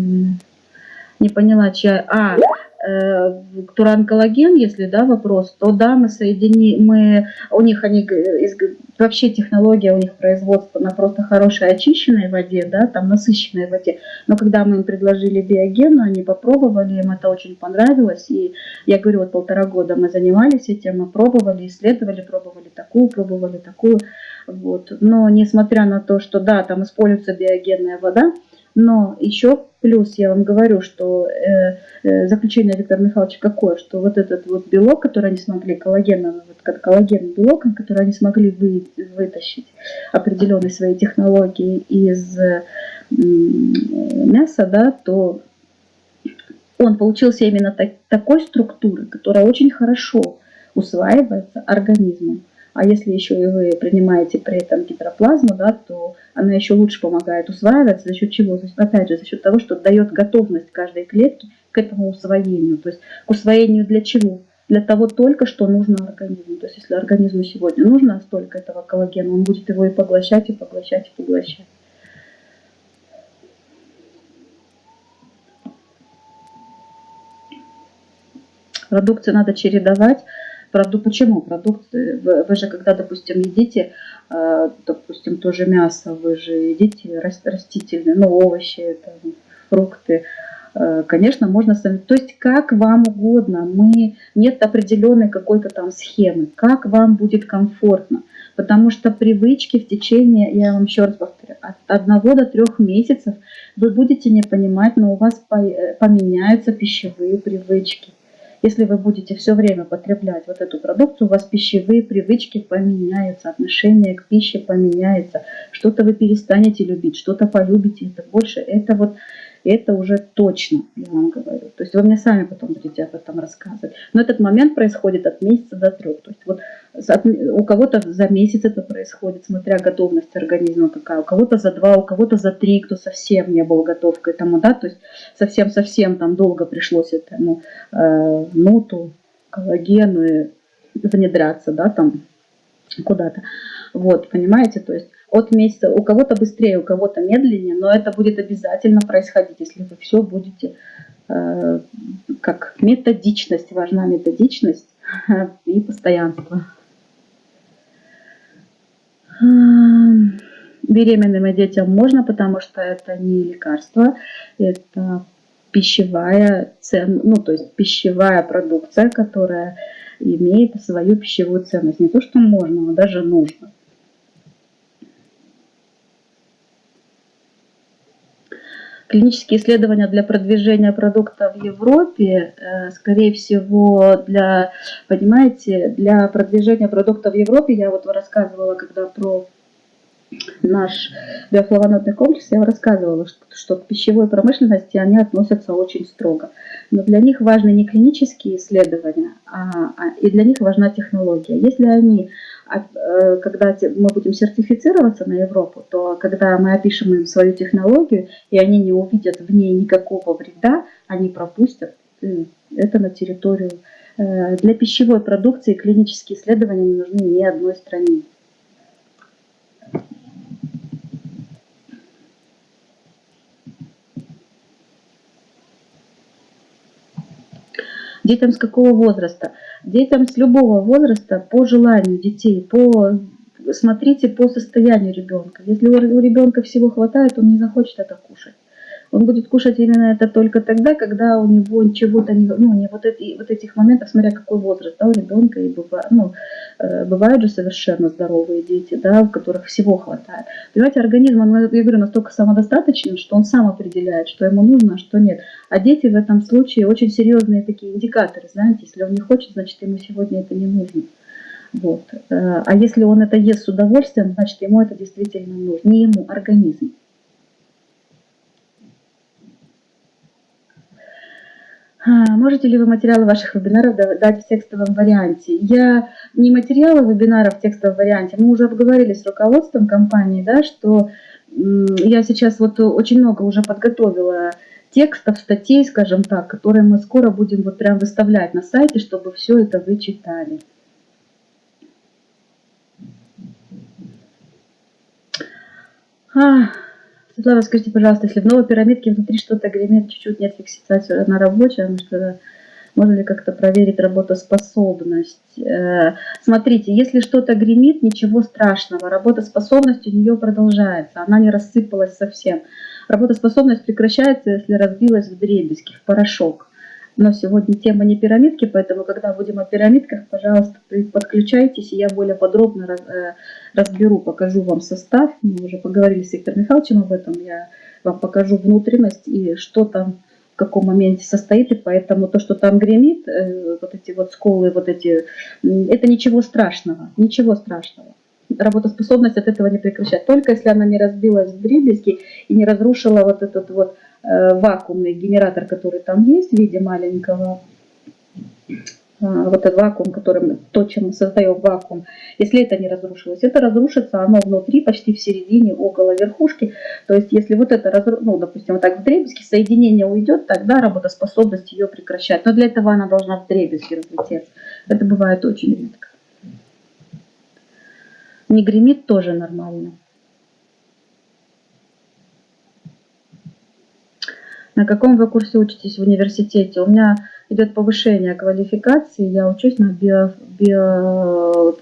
Speaker 1: Не поняла, чья... А, э, Туран коллаген, если да, вопрос, то да, мы соедини, мы, у них они, из, вообще технология у них производства на просто хорошей очищенной воде, да, там насыщенной воде. Но когда мы им предложили биоген, они попробовали, им это очень понравилось. И я говорю, вот полтора года мы занимались этим, мы пробовали, исследовали, пробовали такую, пробовали такую. Вот. Но несмотря на то, что да, там используется биогенная вода, но еще плюс я вам говорю, что э, э, заключение Виктора Михайловича какое, что вот этот вот белок, который они смогли, коллагеновый, вот коллаген белок, который они смогли вы, вытащить определенные свои технологии из э, мяса, да, то он получился именно так, такой структуры, которая очень хорошо усваивается организмом. А если еще и вы принимаете при этом гидроплазму, да, то она еще лучше помогает усваиваться. За счет чего? Опять же, за счет того, что дает готовность каждой клетки к этому усвоению. То есть к усвоению для чего? Для того только, что нужно организму. То есть если организму сегодня нужно столько этого коллагена, он будет его и поглощать, и поглощать, и поглощать. Продукцию надо чередовать продукт, почему продукты? Вы, вы же когда, допустим, едите, э, допустим, тоже мясо, вы же едите растительные, ну, овощи, там, фрукты, э, конечно, можно сами, то есть как вам угодно, мы, нет определенной какой-то там схемы, как вам будет комфортно, потому что привычки в течение, я вам еще раз повторю, от одного до трех месяцев вы будете не понимать, но у вас поменяются пищевые привычки. Если вы будете все время потреблять вот эту продукцию, у вас пищевые привычки поменяются, отношение к пище поменяется, что-то вы перестанете любить, что-то полюбите, это больше, это вот это уже точно, я вам говорю. То есть вы мне сами потом будете об этом рассказывать. Но этот момент происходит от месяца до трех. То есть вот у кого-то за месяц это происходит, смотря готовность организма какая, у кого-то за два, у кого-то за три, кто совсем не был готов к этому, да, то есть совсем-совсем там долго пришлось этому э, ноту, коллагену внедряться, да, там куда-то. Вот, понимаете, то есть от месяца, у кого-то быстрее, у кого-то медленнее, но это будет обязательно происходить, если вы все будете, э, как методичность, важна методичность <laughs> и постоянство. Беременным и детям можно, потому что это не лекарство, это пищевая цен, ну то есть пищевая продукция, которая имеет свою пищевую ценность. Не то, что можно, но даже нужно. Клинические исследования для продвижения продукта в Европе, э, скорее всего, для, понимаете, для продвижения продукта в Европе, я вот рассказывала, когда про наш биофлавонодный комплекс, я рассказывала, что, что к пищевой промышленности они относятся очень строго. Но для них важны не клинические исследования, а, а и для них важна технология. Если они, когда мы будем сертифицироваться на Европу, то когда мы опишем им свою технологию, и они не увидят в ней никакого вреда, они пропустят э, это на территорию. Э, для пищевой продукции клинические исследования не нужны ни одной стране. Детям с какого возраста? Детям с любого возраста по желанию детей, по смотрите по состоянию ребенка. Если у ребенка всего хватает, он не захочет это кушать он будет кушать именно это только тогда, когда у него чего-то не, ну, не вот, эти, вот этих моментов, смотря какой возраст да, у ребенка, и бывает, ну, э, бывают же совершенно здоровые дети, да, у которых всего хватает. Понимаете, организм, он, я говорю, настолько самодостаточен, что он сам определяет, что ему нужно, а что нет. А дети в этом случае очень серьезные такие индикаторы, знаете, если он не хочет, значит ему сегодня это не нужно. Вот. Э, а если он это ест с удовольствием, значит ему это действительно нужно. Не ему, организм. Можете ли вы материалы ваших вебинаров дать в текстовом варианте? Я не материалы вебинаров в текстовом варианте, мы уже обговорили с руководством компании, да, что я сейчас вот очень много уже подготовила текстов, статей, скажем так, которые мы скоро будем вот прям выставлять на сайте, чтобы все это вы читали. А, Светлана, скажите, пожалуйста, если в новой пирамидке внутри что-то гремит, чуть-чуть нет фиксации на рабочем, что можно ли как-то проверить работоспособность? Э, смотрите, если что-то гремит, ничего страшного. Работоспособность у нее продолжается, она не рассыпалась совсем. Работоспособность прекращается, если разбилась в дребезги, в порошок. Но сегодня тема не пирамидки, поэтому когда будем о пирамидках, пожалуйста, подключайтесь, и я более подробно э, разберу, покажу вам состав. Мы уже поговорили с Виктором Михайловичем об этом. Я вам покажу внутренность и что там в каком моменте состоит, и поэтому то, что там гремит, э, вот эти вот сколы, вот эти, это ничего страшного, ничего страшного. Работоспособность от этого не прекращает. Только если она не разбилась в дребезги и не разрушила вот этот вот вакуумный генератор, который там есть в виде маленького, э, вот этот вакуум, которым, то, чем мы создаем вакуум, если это не разрушилось, это разрушится, оно внутри, почти в середине, около верхушки. То есть, если вот это, разру... ну, допустим, вот так в дребезги, соединение уйдет, тогда работоспособность ее прекращает. Но для этого она должна в дребезги разлететься. Это бывает очень редко. Не гремит тоже нормально. На каком вы курсе учитесь в университете? У меня идет повышение квалификации, я учусь на био, био,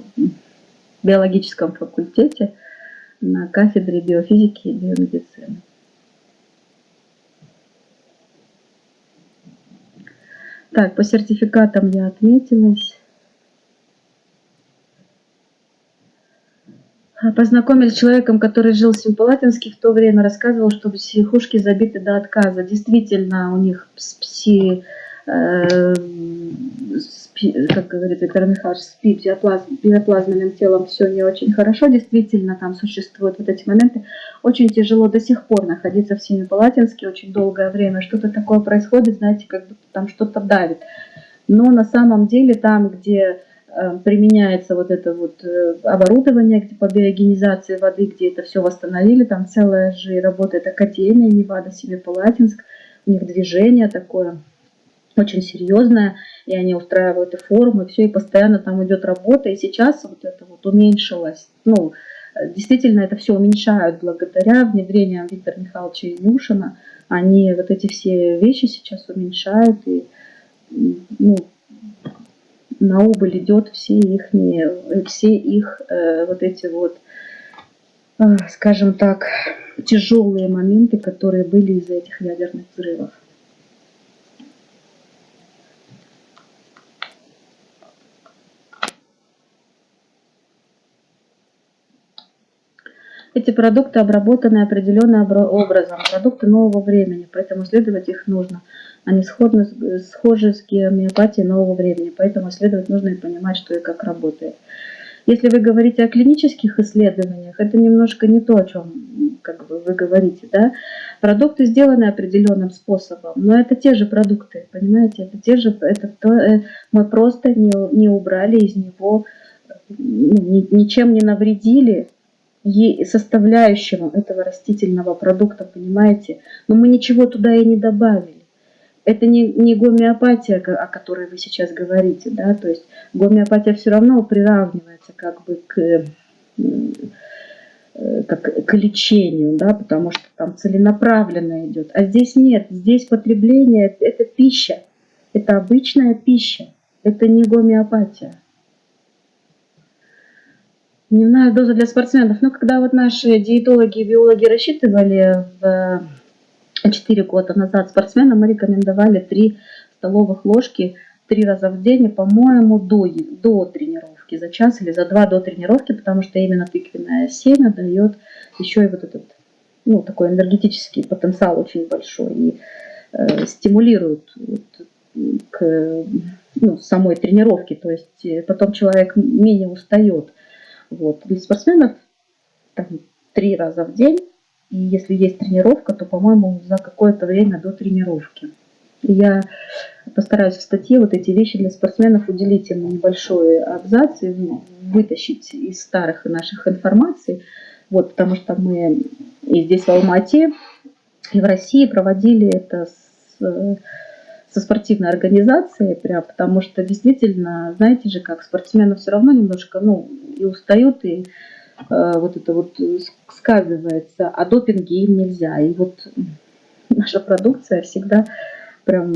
Speaker 1: биологическом факультете на кафедре биофизики и биомедицины. Так, по сертификатам я отметилась. Познакомились с человеком, который жил в Семипалатинске в то время, рассказывал, что психушки забиты до отказа. Действительно, у них пси, э, с, как говорит Виктор Михайлович, с биоплазм, биоплазменным телом все не очень хорошо. Действительно, там существуют вот эти моменты. Очень тяжело до сих пор находиться в Семипалатинске очень долгое время. Что-то такое происходит, знаете, как будто там что-то давит. Но на самом деле там, где применяется вот это вот э, оборудование по биогенизации воды, где это все восстановили, там целая же работает академия Невада, Семипалатинск, у них движение такое очень серьезное, и они устраивают и форумы, все, и постоянно там идет работа, и сейчас вот это вот уменьшилось, ну, действительно это все уменьшают благодаря внедрениям Виктора Михайловича Илюшина, они вот эти все вещи сейчас уменьшают, и ну, на убыль идет все их, все их э, вот эти вот, э, скажем так, тяжелые моменты, которые были из-за этих ядерных взрывов. Эти продукты обработаны определенным образом, продукты нового времени, поэтому исследовать их нужно. Они сходны, схожи с гомеопатией нового времени, поэтому исследовать нужно и понимать, что и как работает. Если вы говорите о клинических исследованиях, это немножко не то, о чем как бы, вы говорите. Да? Продукты сделаны определенным способом, но это те же продукты, понимаете? Это те же, это то, э, мы просто не, не убрали из него, ну, ничем не навредили составляющего этого растительного продукта, понимаете? Но мы ничего туда и не добавили это не, не гомеопатия, о которой вы сейчас говорите, да, то есть гомеопатия все равно приравнивается как бы к, э, как к лечению, да, потому что там целенаправленно идет. А здесь нет, здесь потребление – это пища, это обычная пища, это не гомеопатия. Дневная доза для спортсменов. Ну, когда вот наши диетологи и биологи рассчитывали в 4 года назад спортсменам мы рекомендовали 3 столовых ложки три раза в день, по-моему, до, до тренировки, за час или за два до тренировки, потому что именно тыквенное семя дает еще и вот этот, ну, такой энергетический потенциал очень большой и э, стимулирует вот, к ну, самой тренировке, то есть э, потом человек менее устает. Вот. Для спортсменов там, три раза в день и если есть тренировка, то, по-моему, за какое-то время до тренировки. я постараюсь в статье вот эти вещи для спортсменов уделить им небольшой абзац и вытащить из старых наших информаций. Вот, потому что мы и здесь в Алмате, и в России проводили это с, со спортивной организацией, прям, потому что действительно, знаете же, как спортсмены все равно немножко ну, и устают, и вот это вот сказывается, а допинги им нельзя. И вот наша продукция всегда прям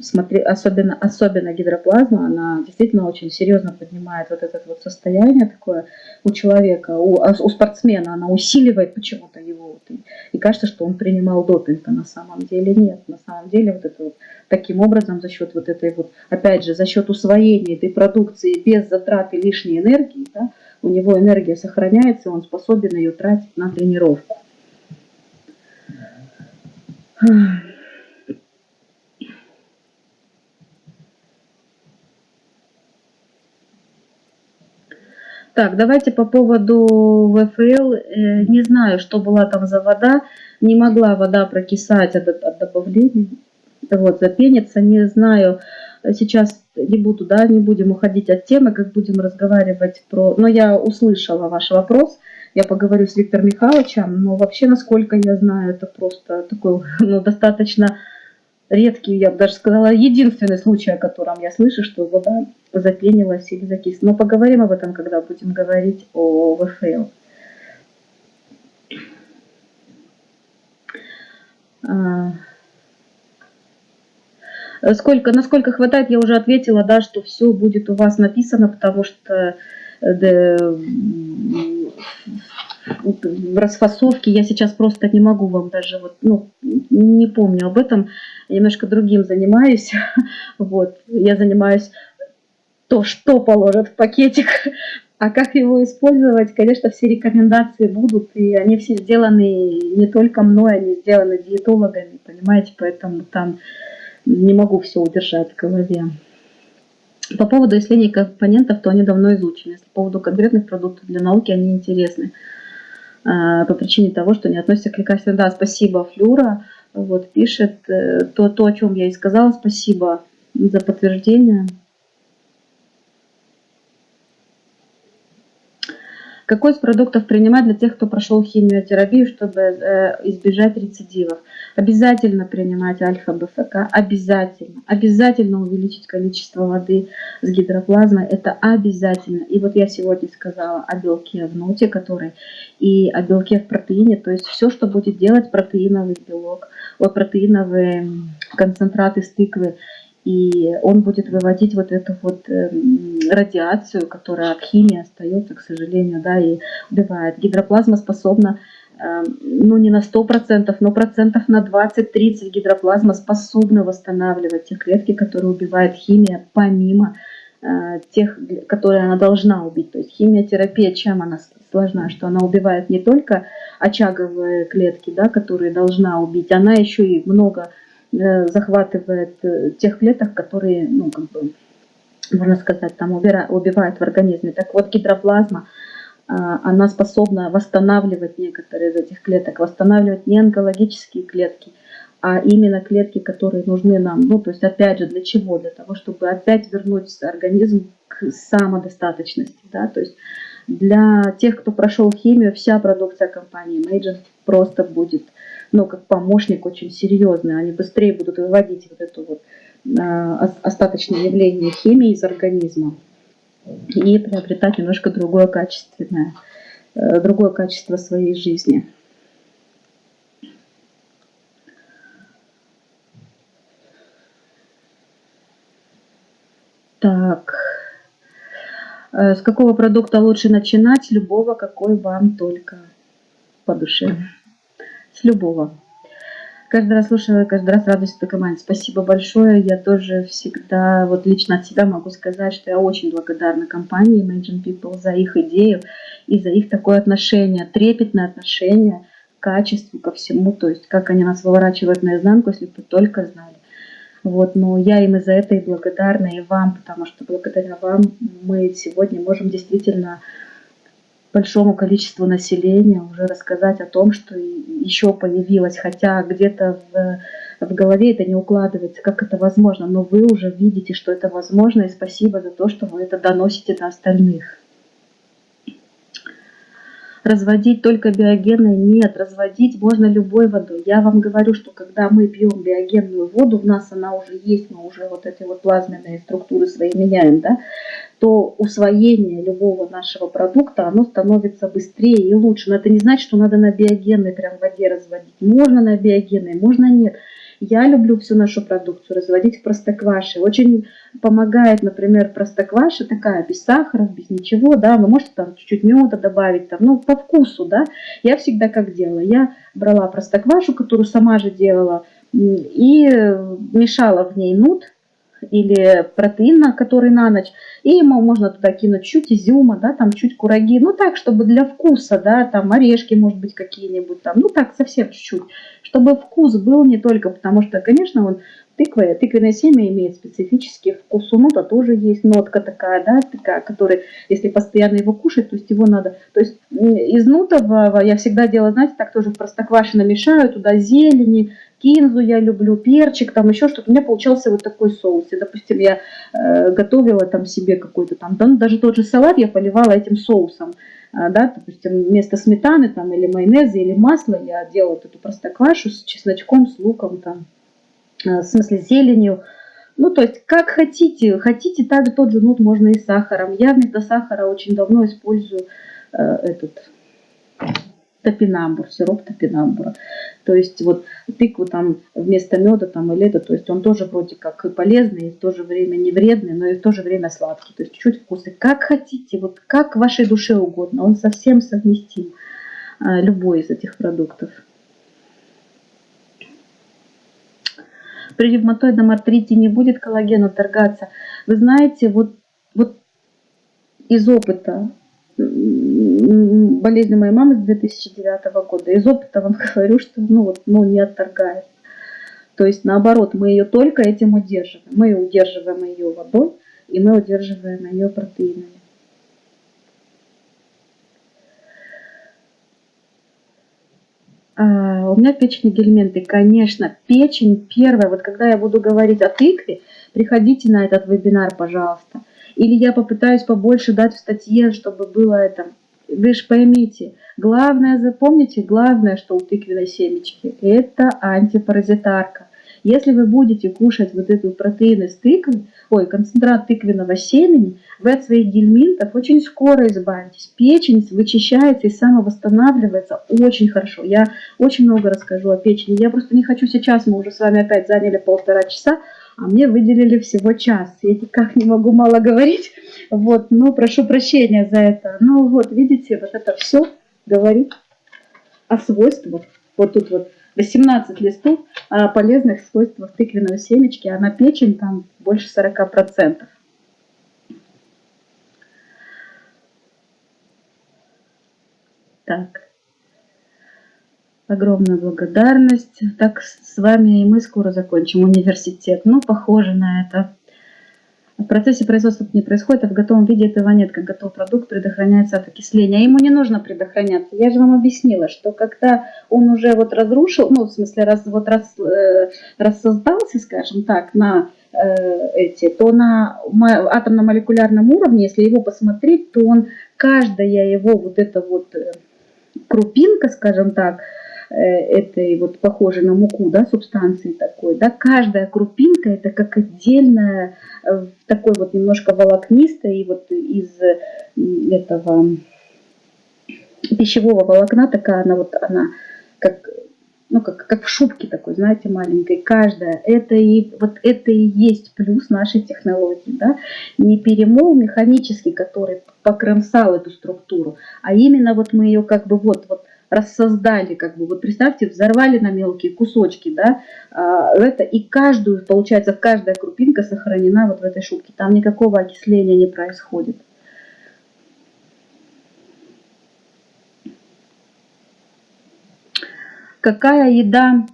Speaker 1: смотри, особенно, особенно гидроплазма, она действительно очень серьезно поднимает вот это вот состояние такое у человека, у, а у спортсмена, она усиливает почему-то его. Вот, и, и кажется, что он принимал допинг, а на самом деле нет. На самом деле вот это вот таким образом за счет вот этой вот, опять же, за счет усвоения этой продукции без затраты лишней энергии, да, у него энергия сохраняется, он способен ее тратить на тренировку. Так, давайте по поводу ВФЛ. Э, не знаю, что была там за вода. Не могла вода прокисать от, от добавления. Вот, запениться. Не знаю, сейчас не буду, да, не будем уходить от темы, как будем разговаривать про... Но я услышала ваш вопрос, я поговорю с Виктором Михайловичем, но вообще, насколько я знаю, это просто такой, <laughs> ну, достаточно редкий, я бы даже сказала, единственный случай, о котором я слышу, что вода запенилась или закисла. Но поговорим об этом, когда будем говорить о ВФЛ. А, Сколько, насколько хватает, я уже ответила, да, что все будет у вас написано, потому что э, да, в расфасовке я сейчас просто не могу вам даже, вот, ну, не помню об этом, я немножко другим занимаюсь, <laughs> вот, я занимаюсь то, что положат в пакетик, а как его использовать, конечно, все рекомендации будут, и они все сделаны не только мной, они сделаны диетологами, понимаете, поэтому там не могу все удержать в голове. По поводу исследований компонентов, то они давно изучены. По поводу конкретных продуктов для науки, они интересны. А, по причине того, что не относятся к лекарствам. Да, спасибо, Флюра. Вот, пишет э, то, то, о чем я и сказала. Спасибо за подтверждение. Какой из продуктов принимать для тех, кто прошел химиотерапию, чтобы э, избежать рецидивов? Обязательно принимать альфа-БФК, обязательно. Обязательно увеличить количество воды с гидроплазмой, это обязательно. И вот я сегодня сказала о белке в ноте, который и о белке в протеине, то есть все, что будет делать протеиновый белок, вот протеиновые концентраты из тыквы, и он будет выводить вот эту вот эм, радиацию, которая от химии остается, к сожалению, да, и убивает. Гидроплазма способна, эм, ну не на 100%, но процентов на 20-30 гидроплазма способна восстанавливать те клетки, которые убивает химия, помимо э, тех, которые она должна убить. То есть химиотерапия, чем она сложна, что она убивает не только очаговые клетки, да, которые должна убить, она еще и много захватывает э, тех клеток, которые ну, как бы, можно сказать, там убивает в организме. Так вот, гидроплазма, а, она способна восстанавливать некоторые из этих клеток, восстанавливать не онкологические клетки, а именно клетки, которые нужны нам. Ну, то есть, опять же, для чего? Для того, чтобы опять вернуть организм к самодостаточности. Да? То есть, для тех, кто прошел химию, вся продукция компании Major просто будет, ну, как помощник очень серьезный. Они быстрее будут выводить вот это вот э, остаточное явление химии из организма и приобретать немножко другое качественное, э, другое качество своей жизни. Так. Э, с какого продукта лучше начинать? Любого, какой вам только по душе. С любого. Каждый раз слушаю, каждый раз радуюсь этой команде. Спасибо большое. Я тоже всегда, вот лично от себя могу сказать, что я очень благодарна компании Imagine People за их идею и за их такое отношение, трепетное отношение к качеству, ко всему. То есть, как они нас выворачивают наизнанку, если бы только знали. Вот, но я им и за это и благодарна, и вам, потому что благодаря вам мы сегодня можем действительно большому количеству населения уже рассказать о том, что еще появилось, хотя где-то в, в голове это не укладывается, как это возможно, но вы уже видите, что это возможно, и спасибо за то, что вы это доносите до остальных разводить только биогенной нет, разводить можно любой водой. Я вам говорю, что когда мы пьем биогенную воду, у нас она уже есть, мы уже вот эти вот плазменные структуры свои меняем, да, то усвоение любого нашего продукта, оно становится быстрее и лучше. Но это не значит, что надо на биогенной прям воде разводить. Можно на биогенной, можно нет. Я люблю всю нашу продукцию разводить в простокваше. Очень помогает, например, простокваша такая, без сахара, без ничего, да, вы можете там чуть-чуть меда добавить, там, ну, по вкусу, да. Я всегда как делала, я брала простоквашу, которую сама же делала, и мешала в ней нут, или протеин, который на ночь, и ему можно туда кинуть чуть изюма, да, там чуть кураги, ну так, чтобы для вкуса, да, там орешки, может быть, какие-нибудь там, ну так, совсем чуть-чуть, чтобы вкус был не только, потому что, конечно, он тыква, тыквенное семя имеет специфический вкус, у нота тоже есть нотка такая, да, такая, которая, если постоянно его кушать, то есть его надо, то есть из нутового я всегда делаю, знаете, так тоже в простоквашино мешаю, туда зелени, кинзу я люблю, перчик, там еще что-то. У меня получался вот такой соус. И, допустим, я э, готовила там себе какой-то там, да, ну, даже тот же салат я поливала этим соусом. А, да, допустим, вместо сметаны там или майонеза или масла я вот эту простоквашу с чесночком, с луком там, э, в смысле зеленью. Ну, то есть, как хотите. Хотите, так тот же нут можно и с сахаром. Я вместо сахара очень давно использую э, этот топинамбур, сироп топинамбура. То есть вот тыкву там вместо меда там или это, то есть он тоже вроде как и полезный, и в то же время не вредный, но и в то же время сладкий. То есть чуть вкусы. Как хотите, вот как вашей душе угодно. Он совсем совместим, а, любой из этих продуктов. При ревматоидном артрите не будет коллагена торгаться. Вы знаете, вот, вот из опыта болезни моей мамы с 2009 года. Из опыта вам <laughs> говорю, что ну, вот, ну, не отторгает. То есть наоборот, мы ее только этим удерживаем. Мы удерживаем ее водой, и мы удерживаем ее протеинами. А, у меня печень гельменты, конечно, печень первая. Вот когда я буду говорить о тыкве, приходите на этот вебинар, пожалуйста. Или я попытаюсь побольше дать в статье, чтобы было это вы же поймите, главное, запомните, главное, что у тыквенной семечки, это антипаразитарка. Если вы будете кушать вот эту протеин из тыквы, ой, концентрат тыквенного семени, вы от своих гельминтов очень скоро избавитесь. Печень вычищается и самовосстанавливается очень хорошо. Я очень много расскажу о печени. Я просто не хочу сейчас, мы уже с вами опять заняли полтора часа, а мне выделили всего час. Я никак не могу мало говорить. Вот, ну, прошу прощения за это. Ну, вот, видите, вот это все говорит о свойствах. Вот тут вот 18 листов о полезных свойствах тыквенного семечки, а на печень там больше 40%. Так. Огромная благодарность. Так, с вами и мы скоро закончим университет. Ну, похоже на это. В процессе производства это не происходит, а в готовом виде этого нет, как готовый продукт предохраняется от окисления. А ему не нужно предохраняться. Я же вам объяснила, что когда он уже вот разрушил, ну, в смысле, раз, вот раз, э, рассоздался, скажем так, на э, эти, то на атомно-молекулярном уровне, если его посмотреть, то он, каждая его вот эта вот э, крупинка, скажем так, Э, этой вот похожей на муку, да, субстанции такой, да, каждая крупинка это как отдельная, э, такой вот немножко волокнистая, и вот из этого пищевого волокна такая она вот, она как, ну, как, как в шубке такой, знаете, маленькой, каждая, это и, вот это и есть плюс нашей технологии, да, не перемол механический, который покромсал эту структуру, а именно вот мы ее как бы вот, вот рассоздали, как бы, вот представьте, взорвали на мелкие кусочки, да, а, это, и каждую, получается, каждая крупинка сохранена вот в этой шубке, там никакого окисления не происходит. Какая еда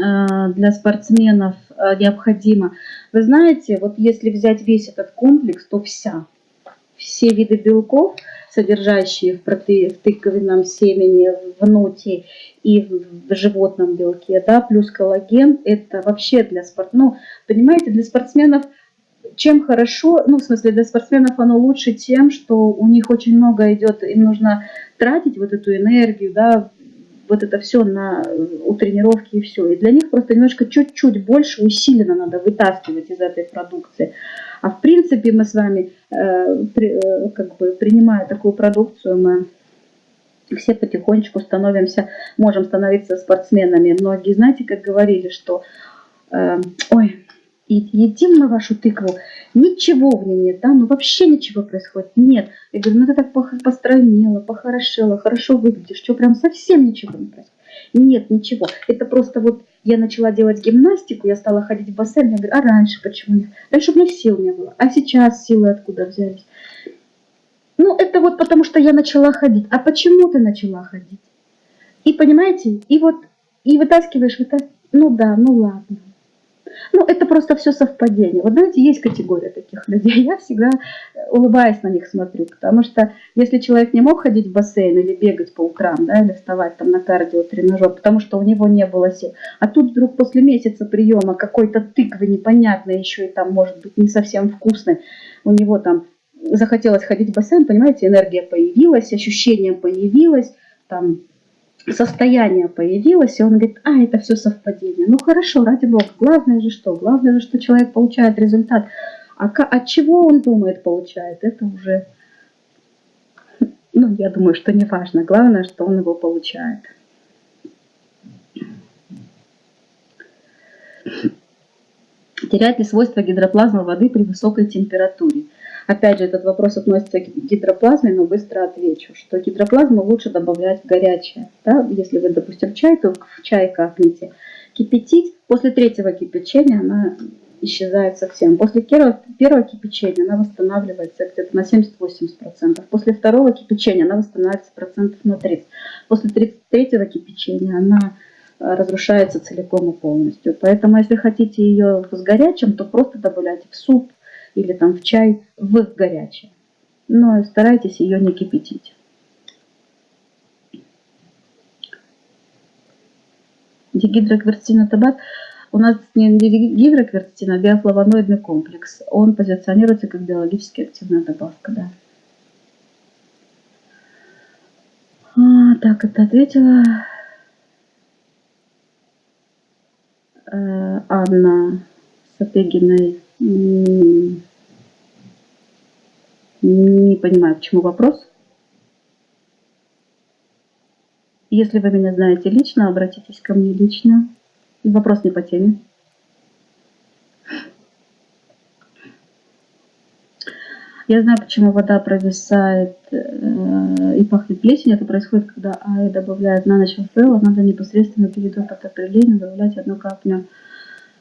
Speaker 1: а, для спортсменов а, необходима? Вы знаете, вот если взять весь этот комплекс, то вся, все виды белков – содержащие в, проте... в тыковинном семени, в нуте и в животном белке, да, плюс коллаген, это вообще для спорт, ну, понимаете, для спортсменов чем хорошо, ну, в смысле, для спортсменов оно лучше тем, что у них очень много идет, им нужно тратить вот эту энергию, да, вот это все на, у тренировки и все. И для них просто немножко чуть-чуть больше усиленно надо вытаскивать из этой продукции. А в принципе мы с вами, э, э, как бы принимая такую продукцию, мы все потихонечку становимся, можем становиться спортсменами. Многие, знаете, как говорили, что э, ой, едим мы вашу тыкву, ничего в ней нет, да, ну вообще ничего происходит, нет. Я говорю, ну ты так постранила, похорошела, хорошо выглядишь, что прям совсем ничего не происходит. Нет, ничего. Это просто вот я начала делать гимнастику, я стала ходить в бассейн, я говорю, а раньше почему нет? Раньше у меня сил не было, а сейчас силы откуда взялись? Ну, это вот потому, что я начала ходить. А почему ты начала ходить? И понимаете, и вот, и вытаскиваешь, вытаскиваешь, ну да, ну ладно. Ну, это просто все совпадение. Вот знаете, есть категория таких людей. Я всегда улыбаясь на них смотрю, потому что если человек не мог ходить в бассейн или бегать по утрам, да, или вставать там на кардио тренажер, потому что у него не было сил, а тут вдруг после месяца приема какой-то тыквы непонятной, еще и там может быть не совсем вкусной, у него там захотелось ходить в бассейн, понимаете, энергия появилась, ощущение появилось, там состояние появилось, и он говорит, а, это все совпадение. Ну хорошо, ради бога, главное же что? Главное же, что человек получает результат. А от чего он думает, получает, это уже, ну, я думаю, что не важно. Главное, что он его получает. Теряет ли свойства гидроплазмы воды при высокой температуре? Опять же, этот вопрос относится к гидроплазме, но быстро отвечу, что гидроплазму лучше добавлять в горячее. Да? Если вы, допустим, чай, то в чай капните. Кипятить, после третьего кипячения она исчезает совсем. После первого, первого кипячения она восстанавливается где-то на 70-80%. После второго кипячения она восстанавливается процентов на 30%. После третьего кипячения она э, разрушается целиком и полностью. Поэтому, если хотите ее с горячим, то просто добавляйте в суп, или там в чай в горячее. Но старайтесь ее не кипятить. Дигидроквертина табак. У нас не гидроквертина, а биофлавоноидный комплекс. Он позиционируется как биологически активная добавка. Да. А, так, это ответила э, Анна Сапегиной. Не понимаю, к чему вопрос. Если вы меня знаете лично, обратитесь ко мне лично. Вопрос не по теме. Я знаю, почему вода провисает э, и пахнет плесенью. Это происходит, когда АЭ добавляет на ночь фейл. Надо непосредственно перед отопрелением добавлять одну каплю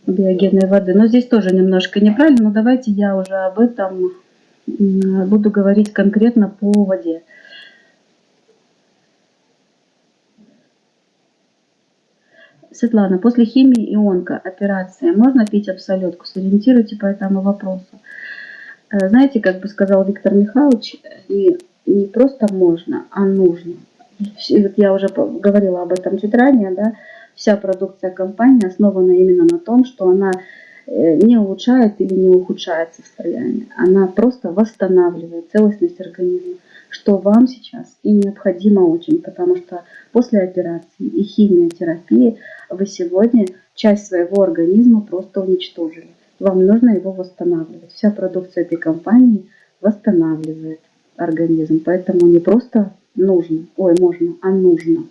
Speaker 1: биогенной воды. Но здесь тоже немножко неправильно, но давайте я уже об этом буду говорить конкретно по воде. Светлана, после химии ионка операция можно пить абсолютку? Сориентируйте по этому вопросу. Э, знаете, как бы сказал Виктор Михайлович, не, не просто можно, а нужно. Я уже говорила об этом чуть ранее, да, вся продукция компании основана именно на том, что она э, не улучшает или не ухудшает состояние. Она просто восстанавливает целостность организма, что вам сейчас и необходимо очень, потому что после операции и химиотерапии вы сегодня часть своего организма просто уничтожили. Вам нужно его восстанавливать. Вся продукция этой компании восстанавливает организм. Поэтому не просто нужно, ой, можно, а нужно.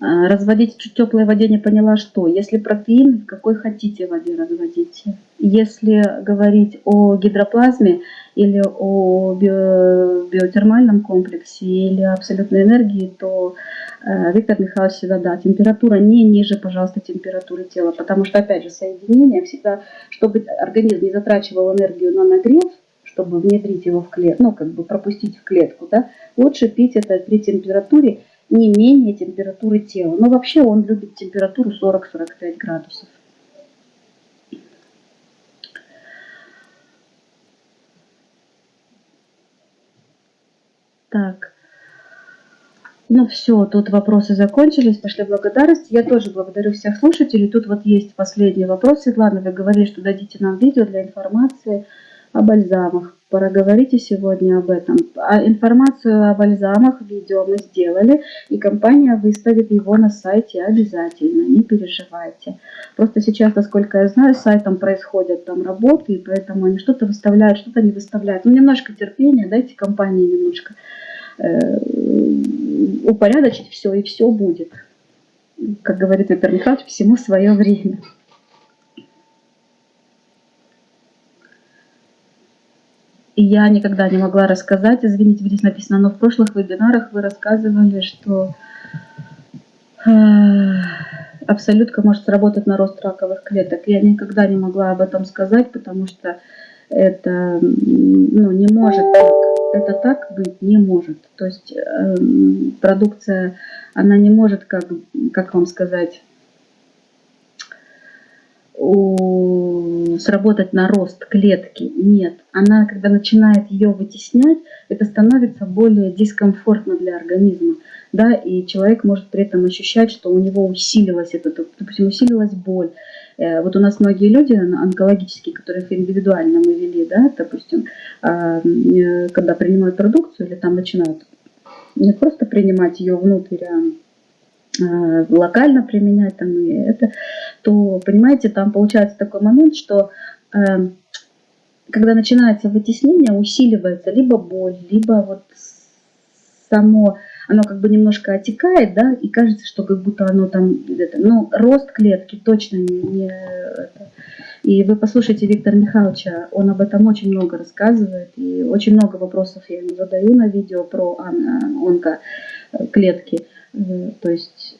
Speaker 1: Разводить в теплой воде не поняла что. Если протеин, в какой хотите воде разводите. Если говорить о гидроплазме или о биотермальном комплексе или абсолютной энергии, то э, Виктор Михайлович всегда, да, температура не ниже, пожалуйста, температуры тела. Потому что, опять же, соединение всегда, чтобы организм не затрачивал энергию на нагрев, чтобы внедрить его в клетку, ну, как бы пропустить в клетку, да, лучше пить это при температуре не менее температуры тела. Но вообще он любит температуру 40-45 градусов. Так. Ну все, тут вопросы закончились, пошли благодарности. Я тоже благодарю всех слушателей. Тут вот есть последний вопрос. Светлана, вы говорили, что дадите нам видео для информации о бальзамах. Проговорите сегодня об этом. А информацию о бальзамах, видео мы сделали, и компания выставит его на сайте обязательно, не переживайте. Просто сейчас, насколько я знаю, с сайтом происходят там работы, и поэтому они что-то выставляют, что-то не выставляют. Ну, немножко терпения, дайте компании немножко э, упорядочить все, и все будет. Как говорит Виктор Михайлович, всему свое время. И я никогда не могла рассказать, извините, здесь написано, но в прошлых вебинарах вы рассказывали, что э, абсолютка может сработать на рост раковых клеток. Я никогда не могла об этом сказать, потому что это ну, не может так. Это так быть не может. То есть э, продукция, она не может, как, как вам сказать, сработать на рост клетки. Нет. Она, когда начинает ее вытеснять, это становится более дискомфортно для организма. Да, и человек может при этом ощущать, что у него усилилась это, допустим, усилилась боль. Э, вот у нас многие люди онкологические, которых индивидуально мы вели, да, допустим, а, э, когда принимают продукцию или там начинают не просто принимать ее внутрь, а Э, локально применять там и это, то, понимаете, там получается такой момент, что э, когда начинается вытеснение, усиливается либо боль, либо вот само, оно как бы немножко отекает, да, и кажется, что как будто оно там, это, ну, рост клетки точно не, это. И вы послушайте Виктора Михайловича, он об этом очень много рассказывает, и очень много вопросов я ему задаю на видео про онкоклетки. То есть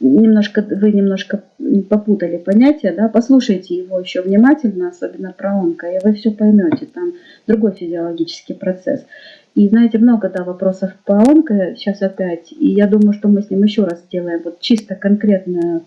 Speaker 1: немножко вы немножко попутали понятия, да, послушайте его еще внимательно, особенно про онко, и вы все поймете, там другой физиологический процесс. И знаете, много да, вопросов по онко сейчас опять, и я думаю, что мы с ним еще раз сделаем вот чисто конкретное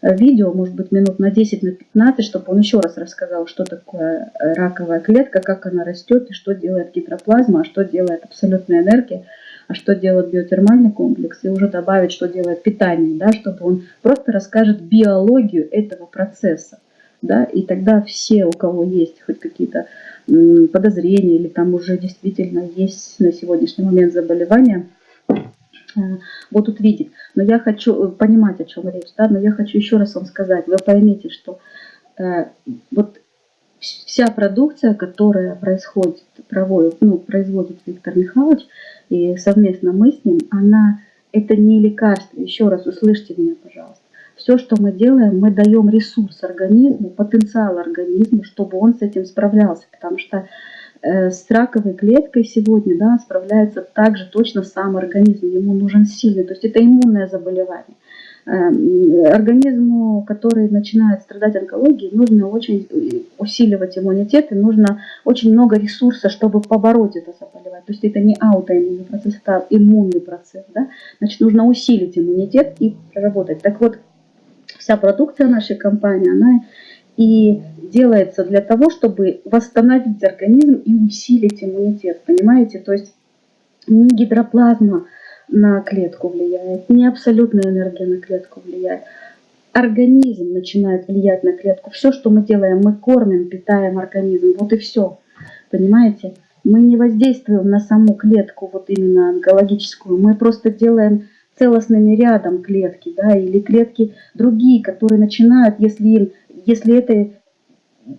Speaker 1: э, видео, может быть, минут на 10, на 15, чтобы он еще раз рассказал, что такое э, раковая клетка, как она растет, и что делает гидроплазма, а что делает абсолютная энергия а что делает биотермальный комплекс, и уже добавить, что делает питание, да, чтобы он просто расскажет биологию этого процесса. Да, и тогда все, у кого есть хоть какие-то подозрения или там уже действительно есть на сегодняшний момент заболевания, э, будут видеть. Но я хочу э, понимать, о чем речь, да, но я хочу еще раз вам сказать, вы поймите, что э, вот вся продукция, которая происходит, проводит, ну, производит Виктор Михайлович, и совместно мы с ним, она, это не лекарство, еще раз услышьте меня, пожалуйста. Все, что мы делаем, мы даем ресурс организму, потенциал организму, чтобы он с этим справлялся, потому что э, с раковой клеткой сегодня да, справляется также точно сам организм, ему нужен сильный, то есть это иммунное заболевание. Эм, организму, который начинает страдать онкологией, нужно очень усиливать иммунитет, и нужно очень много ресурса, чтобы побороть это заболевание. То есть это не аутоиммунный процесс, это иммунный процесс. Да? Значит, нужно усилить иммунитет и проработать. Так вот, Вся продукция нашей компании, она и делается для того, чтобы восстановить организм и усилить иммунитет, понимаете? То есть не гидроплазма на клетку влияет, не абсолютная энергия на клетку влияет. Организм начинает влиять на клетку. Все, что мы делаем, мы кормим, питаем организм. Вот и все. Понимаете? Мы не воздействуем на саму клетку, вот именно онкологическую. Мы просто делаем целостными рядом клетки, да, или клетки другие, которые начинают, если им, если это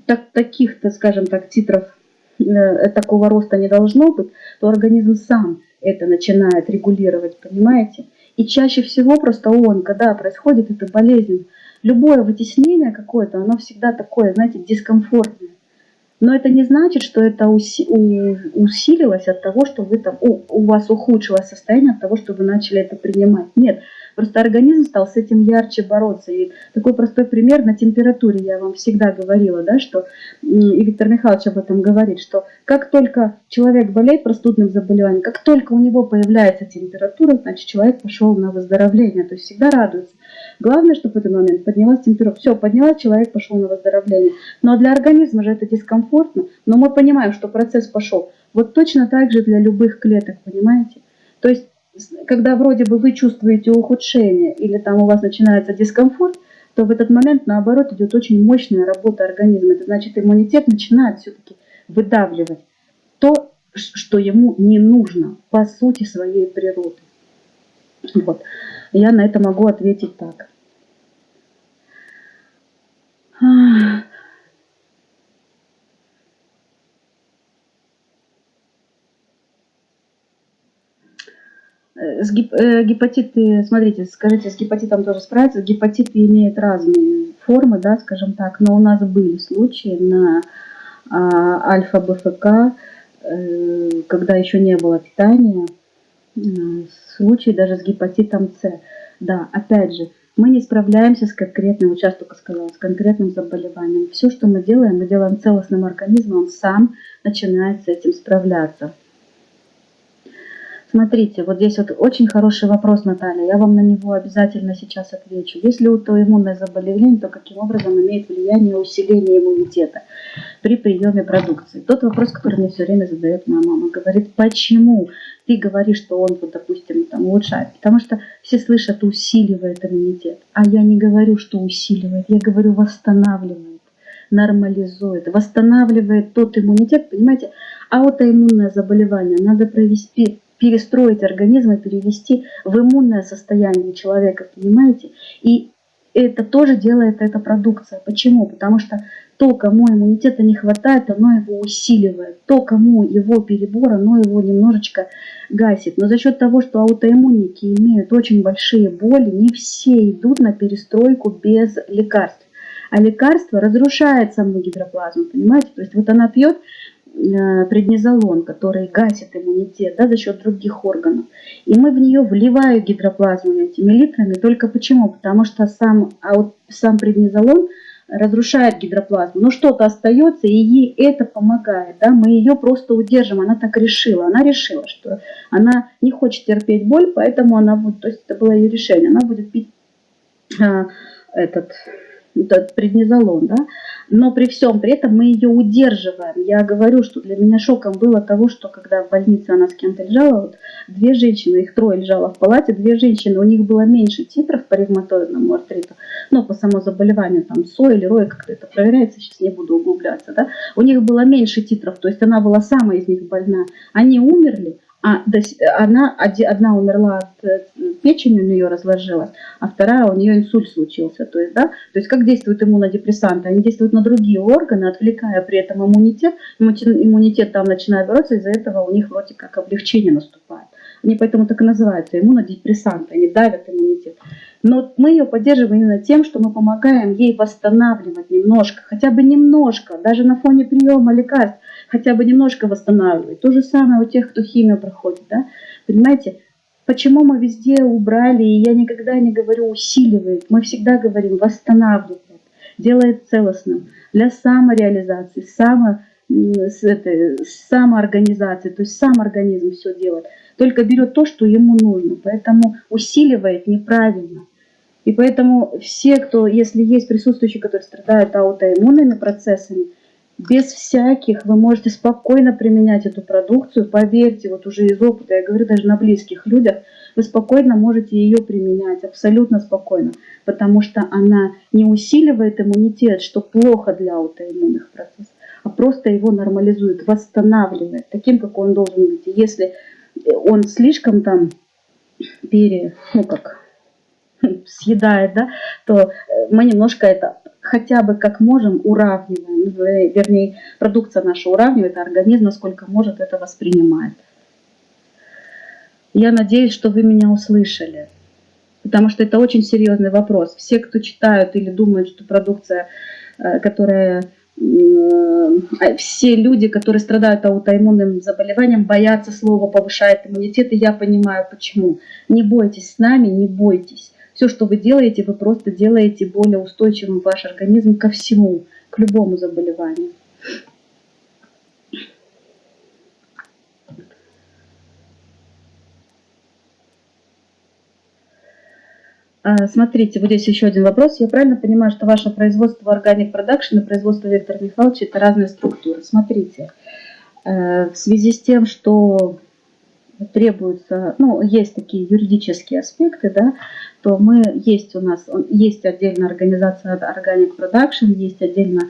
Speaker 1: так, таких-то, скажем так, титров э, такого роста не должно быть, то организм сам это начинает регулировать, понимаете? И чаще всего просто он, когда происходит эта болезнь, любое вытеснение какое-то, оно всегда такое, знаете, дискомфортное. Но это не значит, что это усилилось от того, что вы там, у, у вас ухудшилось состояние от того, что вы начали это принимать. Нет, Просто организм стал с этим ярче бороться. И такой простой пример на температуре я вам всегда говорила, да, что и Виктор Михайлович об этом говорит, что как только человек болеет простудным заболеванием, как только у него появляется температура, значит человек пошел на выздоровление, то есть всегда радуется. Главное, чтобы в этот момент поднялась температура. Все, поднялась, человек пошел на выздоровление. Но для организма же это дискомфортно. Но мы понимаем, что процесс пошел. Вот точно так же для любых клеток, понимаете? То есть когда вроде бы вы чувствуете ухудшение или там у вас начинается дискомфорт, то в этот момент, наоборот, идет очень мощная работа организма. Это значит, иммунитет начинает все-таки выдавливать то, что ему не нужно по сути своей природы. Вот. Я на это могу ответить так. С гип, э, гепатиты, смотрите, скажите, с гепатитом тоже справиться. Гепатиты имеют разные формы, да, скажем так, но у нас были случаи на а, альфа-БФК, э, когда еще не было питания, э, случаи даже с гепатитом С. Да, опять же, мы не справляемся с конкретным, вот сейчас только сказала, с конкретным заболеванием. Все, что мы делаем, мы делаем целостным организмом, он сам начинает с этим справляться. Смотрите, вот здесь вот очень хороший вопрос, Наталья. Я вам на него обязательно сейчас отвечу. Если аутоиммунное заболевание, то каким образом имеет влияние усиление иммунитета при приеме продукции? Тот вопрос, который мне все время задает моя мама. Говорит, почему ты говоришь, что он, вот, допустим, там, улучшает? Потому что все слышат, усиливает иммунитет. А я не говорю, что усиливает, я говорю, восстанавливает, нормализует, восстанавливает тот иммунитет, понимаете? Аутоиммунное заболевание надо провести перестроить организм и перевести в иммунное состояние человека, понимаете? И это тоже делает эта продукция. Почему? Потому что то, кому иммунитета не хватает, оно его усиливает. То, кому его перебор, оно его немножечко гасит. Но за счет того, что аутоиммунники имеют очень большие боли, не все идут на перестройку без лекарств. А лекарство разрушает саму гидроплазму, понимаете? То есть вот она пьет преднизолон, который гасит иммунитет да, за счет других органов. И мы в нее вливаем гидроплазму этими литрами. Только почему? Потому что сам, а вот сам преднизолон разрушает гидроплазму. Но что-то остается, и ей это помогает. Да? Мы ее просто удержим. Она так решила. Она решила, что она не хочет терпеть боль, поэтому она будет, то есть это было ее решение, она будет пить а, этот этот преднизолон, да, но при всем при этом мы ее удерживаем. Я говорю, что для меня шоком было того, что когда в больнице она с кем-то лежала, вот две женщины, их трое лежало в палате, две женщины, у них было меньше титров по ревматоидному артриту, но по самому заболеванию, там, СО или РОИ, как это проверяется, сейчас не буду углубляться, да, у них было меньше титров, то есть она была самая из них больна. Они умерли, а она, одна умерла от э, печени, у нее разложилась, а вторая у нее инсульт случился. То есть, да, то есть как действуют иммунодепрессанты? Они действуют на другие органы, отвлекая при этом иммунитет. Иммунитет там начинает бороться, из-за этого у них вроде как облегчение наступает. Они поэтому так и называются иммунодепрессанты, они давят иммунитет. Но мы ее поддерживаем именно тем, что мы помогаем ей восстанавливать немножко, хотя бы немножко, даже на фоне приема лекарств хотя бы немножко восстанавливать. То же самое у тех, кто химию проходит. Да? Понимаете, почему мы везде убрали, и я никогда не говорю усиливает, мы всегда говорим восстанавливает, делает целостным для самореализации, само, с этой, самоорганизации, то есть сам организм все делает, только берет то, что ему нужно, поэтому усиливает неправильно. И поэтому все, кто, если есть присутствующие, которые страдают аутоиммунными процессами, без всяких вы можете спокойно применять эту продукцию. Поверьте, вот уже из опыта, я говорю даже на близких людях, вы спокойно можете ее применять, абсолютно спокойно, потому что она не усиливает иммунитет, что плохо для аутоиммунных процессов, а просто его нормализует, восстанавливает таким, как он должен быть. И если он слишком там пере, ну как, <laughs> съедает, да, то мы немножко это хотя бы как можем уравниваем, вернее, продукция наша уравнивает, а организм, насколько может, это воспринимает. Я надеюсь, что вы меня услышали, потому что это очень серьезный вопрос. Все, кто читают или думают, что продукция, э, которая э, все люди, которые страдают аутоиммунным заболеванием, боятся слова повышает иммунитет, и я понимаю почему. Не бойтесь с нами, не бойтесь. Все, что вы делаете, вы просто делаете более устойчивым ваш организм ко всему, к любому заболеванию. А, смотрите, вот здесь еще один вопрос. Я правильно понимаю, что ваше производство Organic Production и производство Виктора Михайловича это разные структуры? Смотрите, э, в связи с тем, что требуются, ну, есть такие юридические аспекты, да, то мы, есть у нас, есть отдельная организация Organic Production, есть отдельно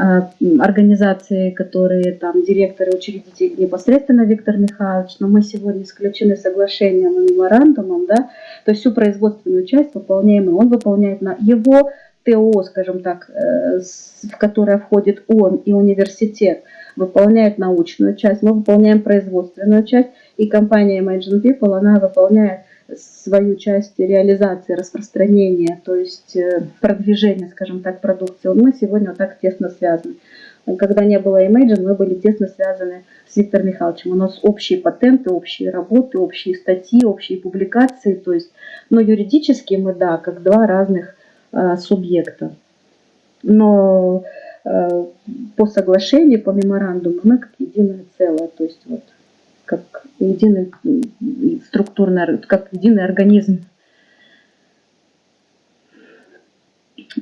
Speaker 1: э, организации, которые там директоры, учредители непосредственно Виктор Михайлович, но мы сегодня исключены соглашением и меморандумом, да, то есть всю производственную часть выполняем мы, он выполняет на его ТО, скажем так, э, в которое входит он и университет, выполняет научную часть, мы выполняем производственную часть, и компания Imagine People, она выполняет свою часть реализации, распространения, то есть э, продвижения, скажем так, продукции. Мы сегодня вот так тесно связаны. Когда не было Imagine, мы были тесно связаны с Виктором Михайловичем. У нас общие патенты, общие работы, общие статьи, общие публикации. То есть, но юридически мы, да, как два разных э, субъекта. Но э, по соглашению, по меморандуму мы как единое целое. То есть вот как единый структурный, как единый организм.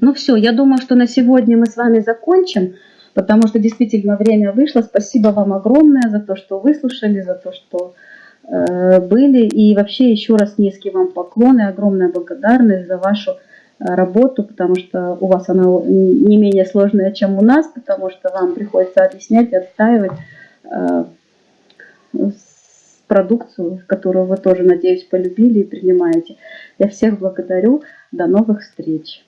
Speaker 1: Ну все, я думаю, что на сегодня мы с вами закончим, потому что действительно время вышло. Спасибо вам огромное за то, что выслушали, за то, что э, были. И вообще еще раз низкий вам поклон и огромная благодарность за вашу э, работу, потому что у вас она не менее сложная, чем у нас, потому что вам приходится объяснять отстаивать э, продукцию, которую вы тоже, надеюсь, полюбили и принимаете. Я всех благодарю. До новых встреч!